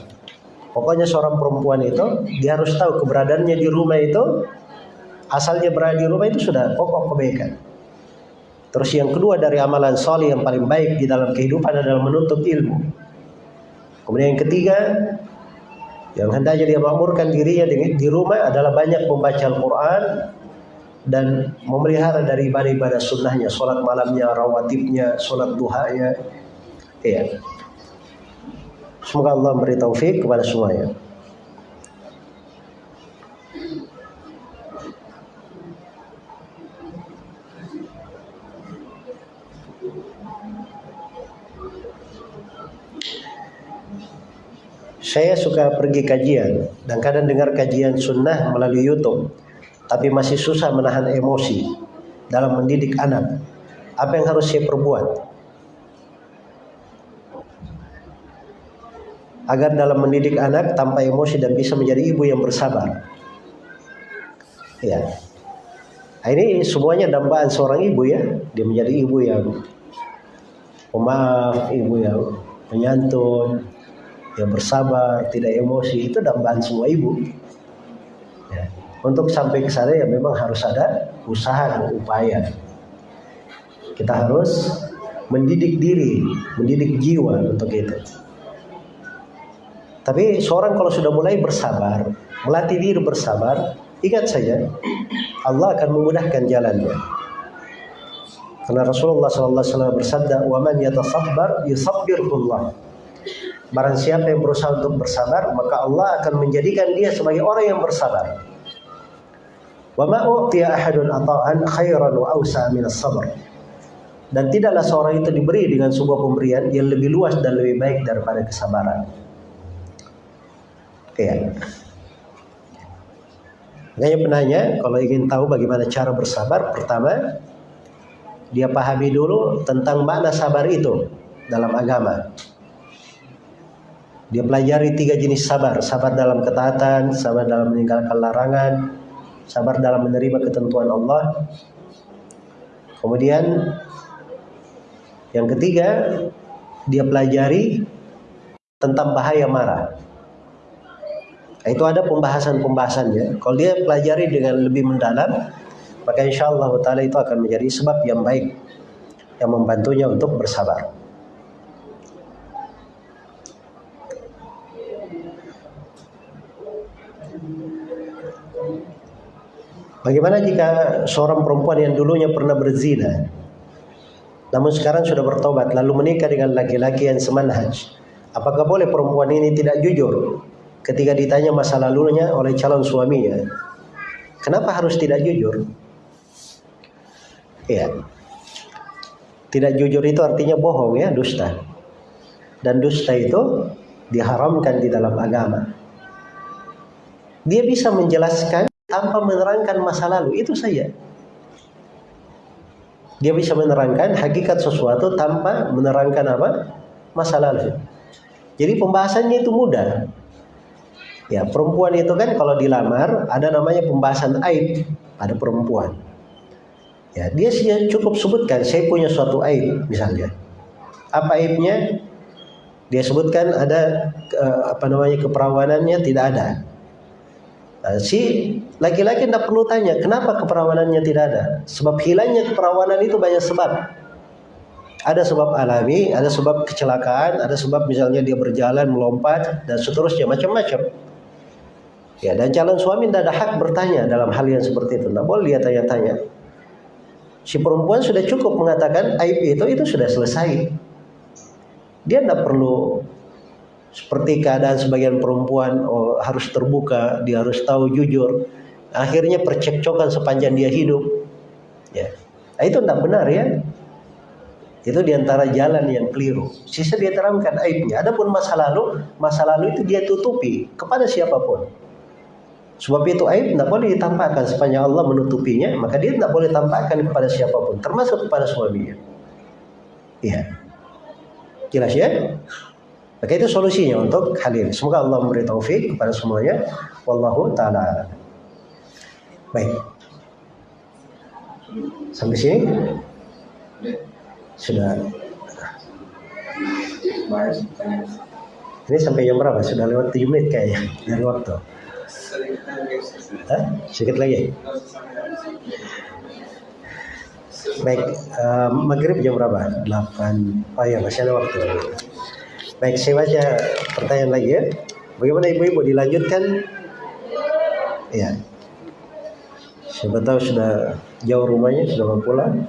Pokoknya seorang perempuan itu dia harus tahu keberadaannya di rumah itu asalnya berada di rumah itu sudah pokok kebaikan. Terus yang kedua dari amalan soleh yang paling baik di dalam kehidupan adalah menuntut ilmu. Kemudian yang ketiga yang hendaknya dia makmurkan dirinya di rumah adalah banyak membaca Al-Quran dan memelihara dari ibadah-ibadah sunnahnya, sholat malamnya, rawatibnya, sholat duhanya. Iya. Semoga Allah memberi taufik kepada semuanya. Saya suka pergi kajian dan kadang dengar kajian sunnah melalui YouTube, tapi masih susah menahan emosi dalam mendidik anak. Apa yang harus saya perbuat? agar dalam mendidik anak tanpa emosi dan bisa menjadi ibu yang bersabar. Ya. Nah, ini semuanya dambaan seorang ibu ya. Dia menjadi ibu yang pemaaf, ibu yang menyantun, yang bersabar, tidak emosi. Itu dambaan semua ibu. Ya. Untuk sampai ke sana ya memang harus ada usaha dan upaya. Kita harus mendidik diri, mendidik jiwa untuk itu. Tapi seorang kalau sudah mulai bersabar, melatih diri bersabar, ingat saja Allah akan memudahkan jalannya. Karena Rasulullah SAW bersabda, "Wa man yatasabbar yusabbirullah." Barang siapa yang berusaha untuk bersabar, maka Allah akan menjadikan dia sebagai orang yang bersabar. Wa ma u'tiya ahadun ata'an khairan wa awsa min sabr Dan tidaklah seorang itu diberi dengan sebuah pemberian yang lebih luas dan lebih baik daripada kesabaran. Ya. Makanya penanya kalau ingin tahu bagaimana cara bersabar, pertama dia pahami dulu tentang makna sabar itu dalam agama. Dia pelajari tiga jenis sabar, sabar dalam ketaatan, sabar dalam meninggalkan larangan, sabar dalam menerima ketentuan Allah. Kemudian yang ketiga, dia pelajari tentang bahaya marah. Itu ada pembahasan-pembahasannya. Kalau dia pelajari dengan lebih mendalam, maka insya Allah itu akan menjadi sebab yang baik yang membantunya untuk bersabar. Bagaimana jika seorang perempuan yang dulunya pernah berzina, namun sekarang sudah bertobat lalu menikah dengan laki-laki yang semanhaj? Apakah boleh perempuan ini tidak jujur ketika ditanya masa lalunya oleh calon suaminya, kenapa harus tidak jujur? Ya, tidak jujur itu artinya bohong ya, dusta. Dan dusta itu diharamkan di dalam agama. Dia bisa menjelaskan tanpa menerangkan masa lalu, itu saja. Dia bisa menerangkan hakikat sesuatu tanpa menerangkan apa? Masa lalu. Jadi pembahasannya itu mudah. Ya, perempuan itu kan kalau dilamar ada namanya pembahasan aib pada perempuan. Ya, dia cukup sebutkan saya punya suatu aib misalnya. Apa aibnya? Dia sebutkan ada uh, apa namanya keperawanannya tidak ada. Nah, si laki-laki tidak perlu tanya kenapa keperawanannya tidak ada. Sebab hilangnya keperawanan itu banyak sebab. Ada sebab alami, ada sebab kecelakaan, ada sebab misalnya dia berjalan melompat dan seterusnya macam-macam. Ya, dan calon suami tidak ada hak bertanya dalam hal yang seperti itu. Tidak boleh dia tanya-tanya. Si perempuan sudah cukup mengatakan aib itu itu sudah selesai. Dia tidak perlu seperti keadaan sebagian perempuan oh, harus terbuka, dia harus tahu jujur. Akhirnya percekcokan sepanjang dia hidup. Ya. Nah, itu tidak benar ya. Itu di antara jalan yang keliru. Sisa dia terangkan aibnya. Adapun masa lalu, masa lalu itu dia tutupi kepada siapa pun. Sebab itu aib tidak boleh ditampakkan sepanjang Allah menutupinya, maka dia tidak boleh tampakkan kepada siapa pun, termasuk kepada suaminya. Iya. Jelas ya? Maka itu solusinya untuk hal ini. Semoga Allah memberi taufik kepada semuanya. Wallahu taala. Baik. Sampai sini sudah. Ini sampai jam berapa? Sudah lewat 7 menit kayaknya dari waktu. Hah? Sedikit lagi. Baik, uh, maghrib jam berapa? 8. Oh ya, masih ada waktu. Baik, saya baca pertanyaan lagi ya. Bagaimana ibu-ibu dilanjutkan? Ya. Siapa tahu sudah jauh rumahnya, sudah mau pulang.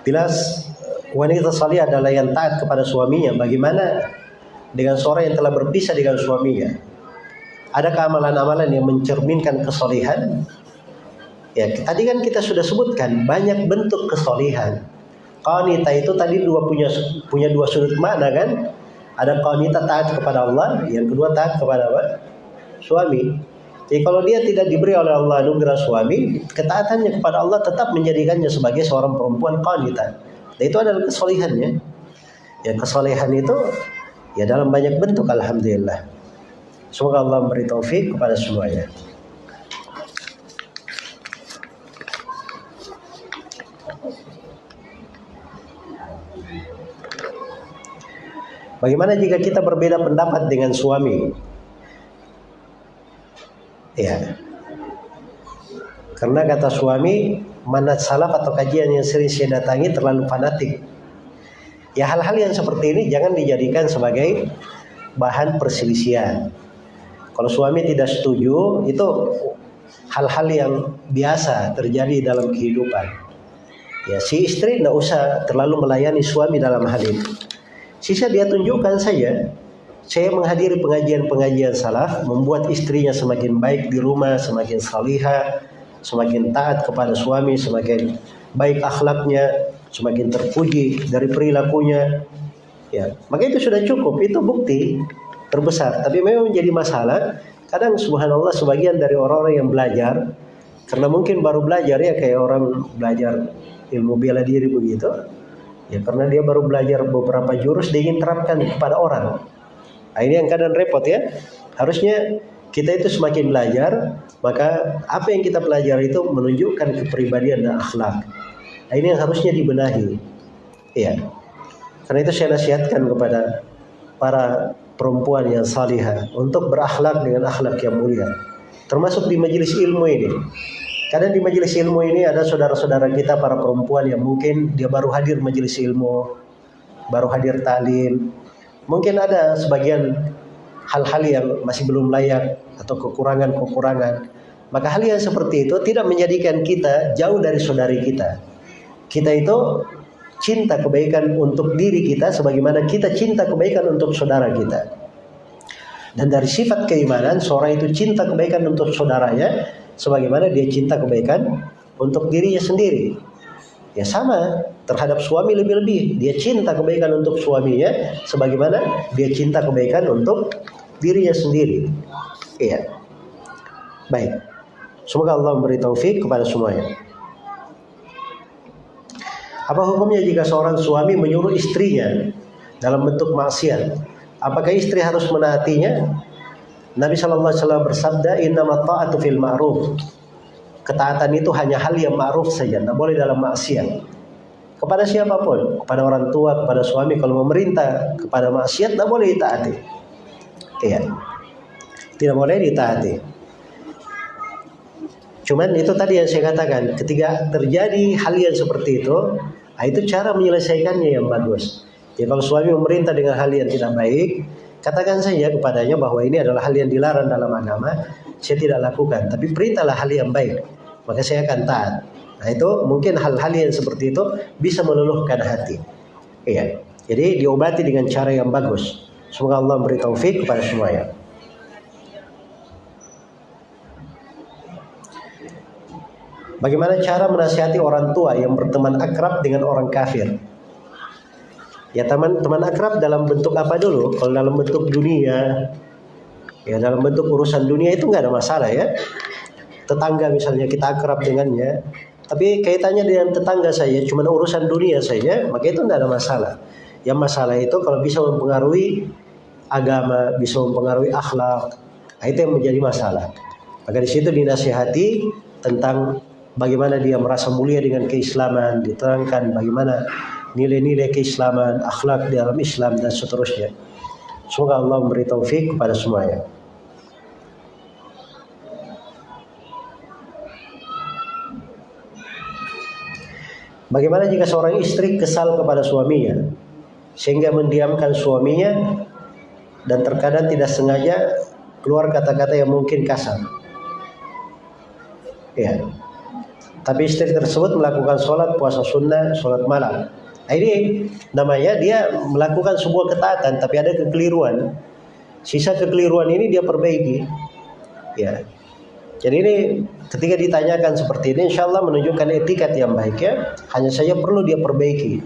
Bilas wanita salih adalah yang taat kepada suaminya. Bagaimana dengan seorang yang telah berpisah dengan suaminya? Adakah amalan-amalan yang mencerminkan kesolihan? Ya, tadi kan kita sudah sebutkan banyak bentuk kesolihan. Qanita itu tadi dua punya punya dua sudut makna kan? Ada qanita taat kepada Allah, yang kedua taat kepada apa? Suami. Jadi kalau dia tidak diberi oleh Allah anugerah suami, ketaatannya kepada Allah tetap menjadikannya sebagai seorang perempuan qanita. Dan itu adalah kesolehannya. Ya kesolehan itu ya dalam banyak bentuk alhamdulillah. Semoga Allah memberi taufik kepada semuanya. Bagaimana jika kita berbeda pendapat dengan suami? Ya. Karena kata suami, manat salaf atau kajian yang sering saya datangi terlalu fanatik. Ya hal-hal yang seperti ini jangan dijadikan sebagai bahan perselisihan. Kalau suami tidak setuju, itu hal-hal yang biasa terjadi dalam kehidupan. Ya, si istri tidak usah terlalu melayani suami dalam hal ini. Sisa dia tunjukkan saja. Saya menghadiri pengajian-pengajian salaf, membuat istrinya semakin baik di rumah, semakin salihah, semakin taat kepada suami, semakin baik akhlaknya, semakin terpuji dari perilakunya. Ya, maka itu sudah cukup, itu bukti terbesar. Tapi memang menjadi masalah, kadang subhanallah sebagian dari orang-orang yang belajar karena mungkin baru belajar ya kayak orang belajar ilmu bela diri begitu. Ya karena dia baru belajar beberapa jurus dia ingin terapkan kepada orang. Nah, ini yang kadang repot ya. Harusnya kita itu semakin belajar maka apa yang kita pelajari itu menunjukkan kepribadian dan akhlak. Nah, ini yang harusnya dibenahi. Iya. Karena itu saya nasihatkan kepada para perempuan yang salihah untuk berakhlak dengan akhlak yang mulia. Termasuk di majelis ilmu ini. Karena di majelis ilmu ini ada saudara-saudara kita para perempuan yang mungkin dia baru hadir majelis ilmu, baru hadir talim. Mungkin ada sebagian hal-hal yang masih belum layak atau kekurangan-kekurangan. Maka hal yang seperti itu tidak menjadikan kita jauh dari saudari kita. Kita itu cinta kebaikan untuk diri kita sebagaimana kita cinta kebaikan untuk saudara kita. Dan dari sifat keimanan seorang itu cinta kebaikan untuk saudaranya sebagaimana dia cinta kebaikan untuk dirinya sendiri. Ya sama terhadap suami lebih-lebih dia cinta kebaikan untuk suaminya sebagaimana dia cinta kebaikan untuk dirinya sendiri. Iya. Baik. Semoga Allah memberi taufik kepada semuanya. Apa hukumnya jika seorang suami menyuruh istrinya dalam bentuk maksiat? Apakah istri harus menaatinya? Nabi Shallallahu Alaihi Wasallam bersabda, Inna ta'atu fil ma'ruf. Ketaatan itu hanya hal yang ma'ruf saja, tidak boleh dalam maksiat. Kepada siapa pun, kepada orang tua, kepada suami, kalau memerintah kepada maksiat, tidak boleh ditaati. Iya. Tidak boleh ditaati. Cuman itu tadi yang saya katakan, ketika terjadi hal yang seperti itu, nah itu cara menyelesaikannya yang bagus. Ya kalau suami memerintah dengan hal yang tidak baik, katakan saja kepadanya bahwa ini adalah hal yang dilarang dalam agama, saya tidak lakukan. Tapi perintahlah hal yang baik, maka saya akan taat. Nah itu mungkin hal-hal yang seperti itu bisa meluluhkan hati. Iya. Jadi diobati dengan cara yang bagus. Semoga Allah memberi taufik kepada semuanya. Bagaimana cara menasihati orang tua yang berteman akrab dengan orang kafir? Ya teman teman akrab dalam bentuk apa dulu? Kalau dalam bentuk dunia, ya dalam bentuk urusan dunia itu nggak ada masalah ya. Tetangga misalnya kita akrab dengannya, tapi kaitannya dengan tetangga saya cuma urusan dunia saja, maka itu tidak ada masalah. Yang masalah itu kalau bisa mempengaruhi agama, bisa mempengaruhi akhlak, nah, itu yang menjadi masalah. Maka di situ dinasihati tentang bagaimana dia merasa mulia dengan keislaman, diterangkan bagaimana nilai-nilai keislaman, akhlak di dalam Islam dan seterusnya. Semoga Allah memberi taufik kepada semuanya. Bagaimana jika seorang istri kesal kepada suaminya sehingga mendiamkan suaminya dan terkadang tidak sengaja keluar kata-kata yang mungkin kasar. Ya. Tapi istri tersebut melakukan sholat puasa sunnah, sholat malam. Nah, ini namanya dia melakukan sebuah ketaatan tapi ada kekeliruan. Sisa kekeliruan ini dia perbaiki. Ya. Jadi ini ketika ditanyakan seperti ini, insya Allah menunjukkan etikat yang baik ya. Hanya saja perlu dia perbaiki.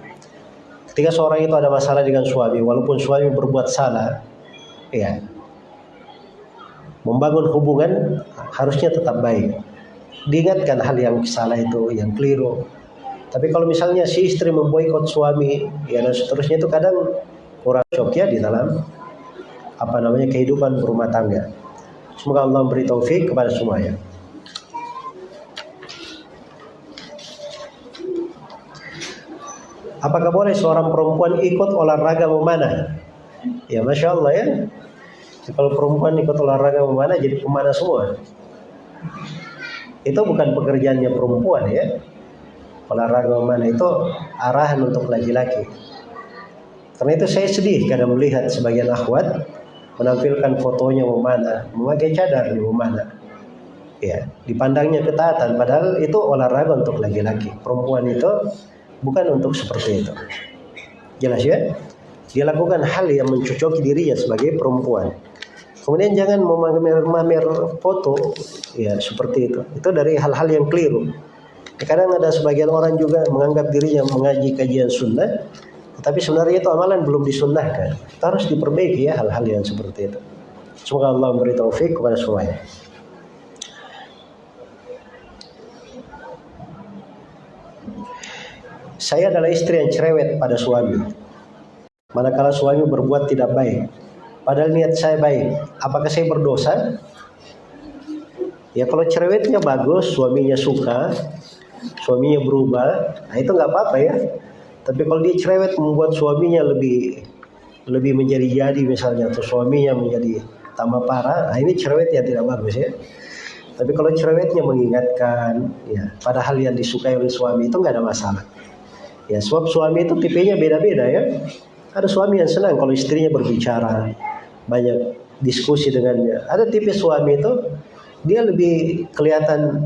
Ketika seorang itu ada masalah dengan suami, walaupun suami berbuat salah, ya, membangun hubungan harusnya tetap baik. Diingatkan hal yang salah itu, yang keliru. Tapi kalau misalnya si istri memboikot suami, ya dan seterusnya itu kadang kurang cocok ya di dalam apa namanya kehidupan berumah tangga. Semoga Allah memberi taufik kepada semuanya. Apakah boleh seorang perempuan ikut olahraga memanah? Ya, masya Allah ya. Kalau perempuan ikut olahraga memanah jadi pemanah semua. Itu bukan pekerjaannya perempuan ya. Olahraga memanah itu arahan untuk laki-laki. Karena itu saya sedih kadang melihat sebagian akhwat menampilkan fotonya memanah, memakai cadar di memanah. Ya, dipandangnya ketaatan padahal itu olahraga untuk laki-laki. Perempuan itu bukan untuk seperti itu. Jelas ya? Dia lakukan hal yang mencocoki dirinya sebagai perempuan. Kemudian jangan memamer foto ya seperti itu. Itu dari hal-hal yang keliru. Kadang ada sebagian orang juga menganggap dirinya mengaji kajian sunnah, tapi sebenarnya itu amalan belum disunnahkan. Kita harus diperbaiki ya hal-hal yang seperti itu. Semoga Allah memberi taufik kepada semuanya. Saya adalah istri yang cerewet pada suami. Manakala suami berbuat tidak baik, padahal niat saya baik, apakah saya berdosa? Ya kalau cerewetnya bagus, suaminya suka, suaminya berubah, nah itu nggak apa-apa ya. Tapi kalau dia cerewet membuat suaminya lebih lebih menjadi-jadi misalnya atau suaminya menjadi tambah parah, nah ini cerewet yang tidak bagus ya. Tapi kalau cerewetnya mengingatkan, ya pada hal yang disukai oleh suami itu nggak ada masalah. Ya sebab suami itu tipenya beda-beda ya. Ada suami yang senang kalau istrinya berbicara, banyak diskusi dengannya. Ada tipe suami itu dia lebih kelihatan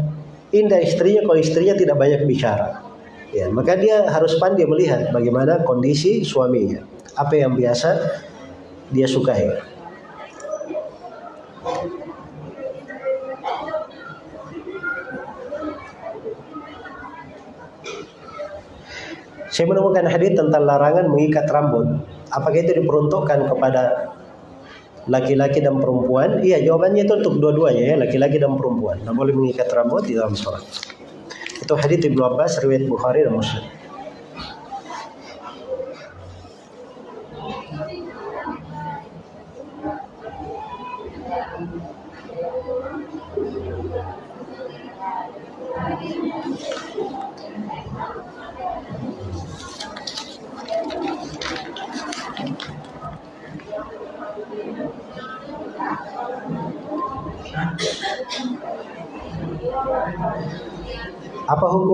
indah istrinya kalau istrinya tidak banyak bicara. Ya, maka dia harus pandai melihat bagaimana kondisi suaminya, apa yang biasa dia sukai. Saya menemukan hadis tentang larangan mengikat rambut. Apakah itu diperuntukkan kepada laki-laki dan perempuan? Iya, jawabannya itu untuk dua-duanya ya, laki-laki dan perempuan. Tidak boleh mengikat rambut di dalam sholat. Itu hadits Ibnu Abbas riwayat Bukhari dan Muslim.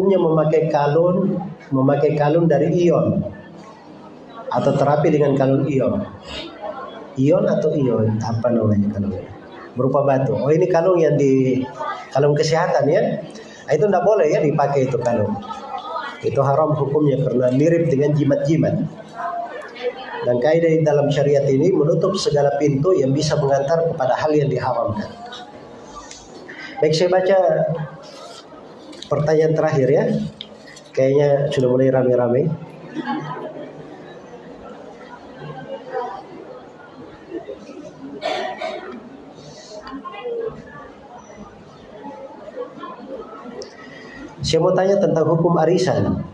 Apa hukumnya memakai kalung memakai kalung dari ion atau terapi dengan kalung ion? Ion atau ion apa namanya kalungnya? Berupa batu. Oh ini kalung yang di kalung kesehatan ya. Nah, itu tidak boleh ya dipakai itu kalung. Itu haram hukumnya karena mirip dengan jimat-jimat. Dan kaidah dalam syariat ini menutup segala pintu yang bisa mengantar kepada hal yang diharamkan. Baik saya baca pertanyaan terakhir ya. Kayaknya sudah mulai rame-rame. Saya mau tanya tentang hukum arisan.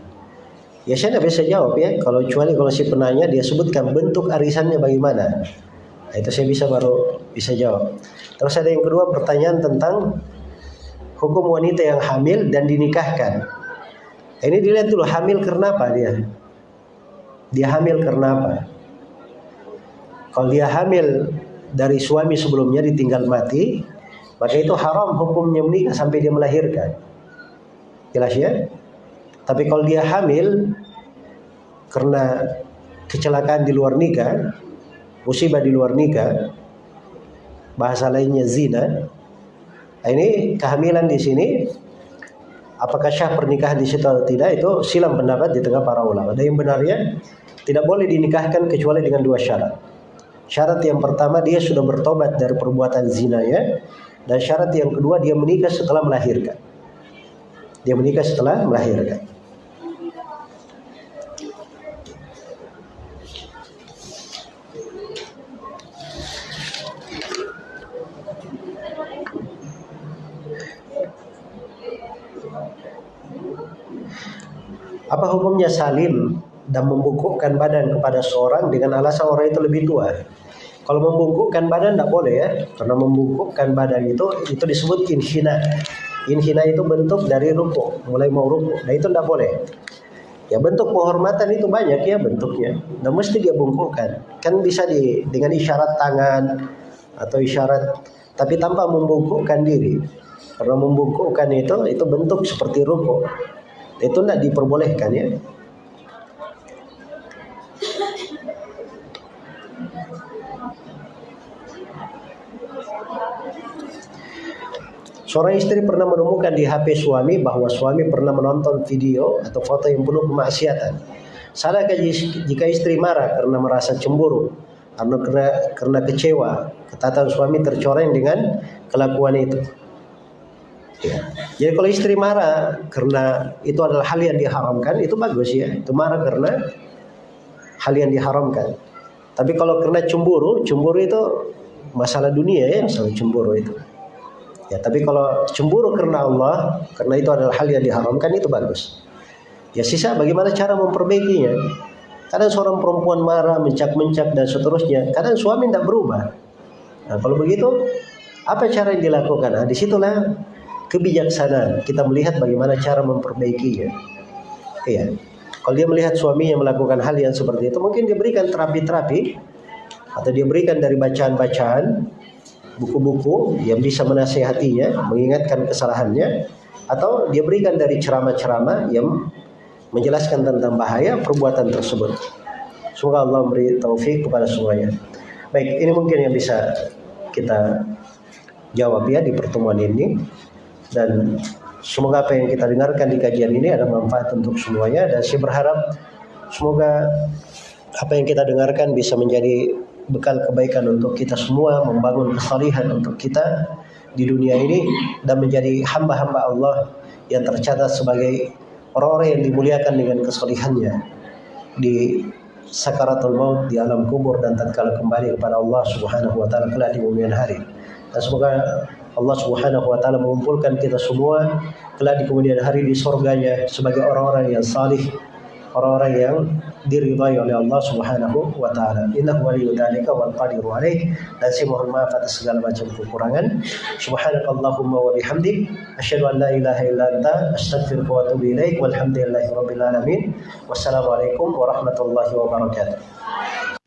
Ya saya tidak bisa jawab ya. Kalau kecuali kalau si penanya dia sebutkan bentuk arisannya bagaimana. Nah, itu saya bisa baru bisa jawab. Terus ada yang kedua pertanyaan tentang hukum wanita yang hamil dan dinikahkan. Ini dilihat dulu hamil karena apa dia? Dia hamil karena apa? Kalau dia hamil dari suami sebelumnya ditinggal mati, maka itu haram hukumnya menikah sampai dia melahirkan. Jelas ya? Tapi kalau dia hamil karena kecelakaan di luar nikah, musibah di luar nikah, bahasa lainnya zina, Nah, ini kehamilan di sini apakah syah pernikahan di situ atau tidak itu silam pendapat di tengah para ulama. Dan yang benarnya tidak boleh dinikahkan kecuali dengan dua syarat. Syarat yang pertama dia sudah bertobat dari perbuatan zinanya dan syarat yang kedua dia menikah setelah melahirkan. Dia menikah setelah melahirkan. Apa hukumnya salim dan membungkukkan badan kepada seorang dengan alasan orang itu lebih tua? Kalau membungkukkan badan tidak boleh ya, karena membungkukkan badan itu itu disebut inhina. Inhina itu bentuk dari ruku, mulai mau ruku. Nah itu tidak boleh. Ya bentuk penghormatan itu banyak ya bentuknya. Dan mesti dia bungkukkan. Kan bisa di dengan isyarat tangan atau isyarat tapi tanpa membungkukkan diri. Karena membungkukkan itu itu bentuk seperti ruku. Itu tidak diperbolehkan ya. Seorang istri pernah menemukan di HP suami bahwa suami pernah menonton video atau foto yang penuh kemaksiatan. Salahkah jika istri marah karena merasa cemburu karena, karena kecewa ketatan suami tercoreng dengan kelakuan itu? Ya. Jadi kalau istri marah karena itu adalah hal yang diharamkan itu bagus ya. Itu marah karena hal yang diharamkan. Tapi kalau karena cemburu, cemburu itu masalah dunia ya, masalah cemburu itu. Ya, tapi kalau cemburu karena Allah, karena itu adalah hal yang diharamkan itu bagus. Ya sisa bagaimana cara memperbaikinya? Kadang seorang perempuan marah, mencak-mencak dan seterusnya. Kadang suami tidak berubah. Nah, kalau begitu, apa cara yang dilakukan? Nah, di situlah kebijaksanaan. Kita melihat bagaimana cara memperbaikinya. Iya. Kalau dia melihat suaminya melakukan hal yang seperti itu, mungkin dia berikan terapi-terapi atau dia berikan dari bacaan-bacaan buku-buku yang bisa menasehatinya, mengingatkan kesalahannya, atau dia berikan dari ceramah-ceramah yang menjelaskan tentang bahaya perbuatan tersebut. Semoga Allah memberi taufik kepada semuanya. Baik, ini mungkin yang bisa kita jawab ya di pertemuan ini dan semoga apa yang kita dengarkan di kajian ini ada manfaat untuk semuanya dan saya berharap semoga apa yang kita dengarkan bisa menjadi bekal kebaikan untuk kita semua membangun kesalihan untuk kita di dunia ini dan menjadi hamba-hamba Allah yang tercatat sebagai orang-orang yang dimuliakan dengan kesalihannya di sakaratul maut di alam kubur dan tatkala kembali kepada Allah Subhanahu wa taala kelak di kemudian hari. Dan semoga Allah Subhanahu wa taala mengumpulkan kita semua kelak di kemudian hari di surganya sebagai orang-orang yang salih, orang-orang yang diridhai oleh Allah Subhanahu wa taala. Innahu waliyyu wal qadiru alaih. Dan saya mohon maaf atas segala macam kekurangan. Subhanakallahumma wa bihamdik asyhadu an la ilaha illa anta astaghfiruka wa atubu ilaik. Alamin. Wassalamualaikum warahmatullahi wabarakatuh.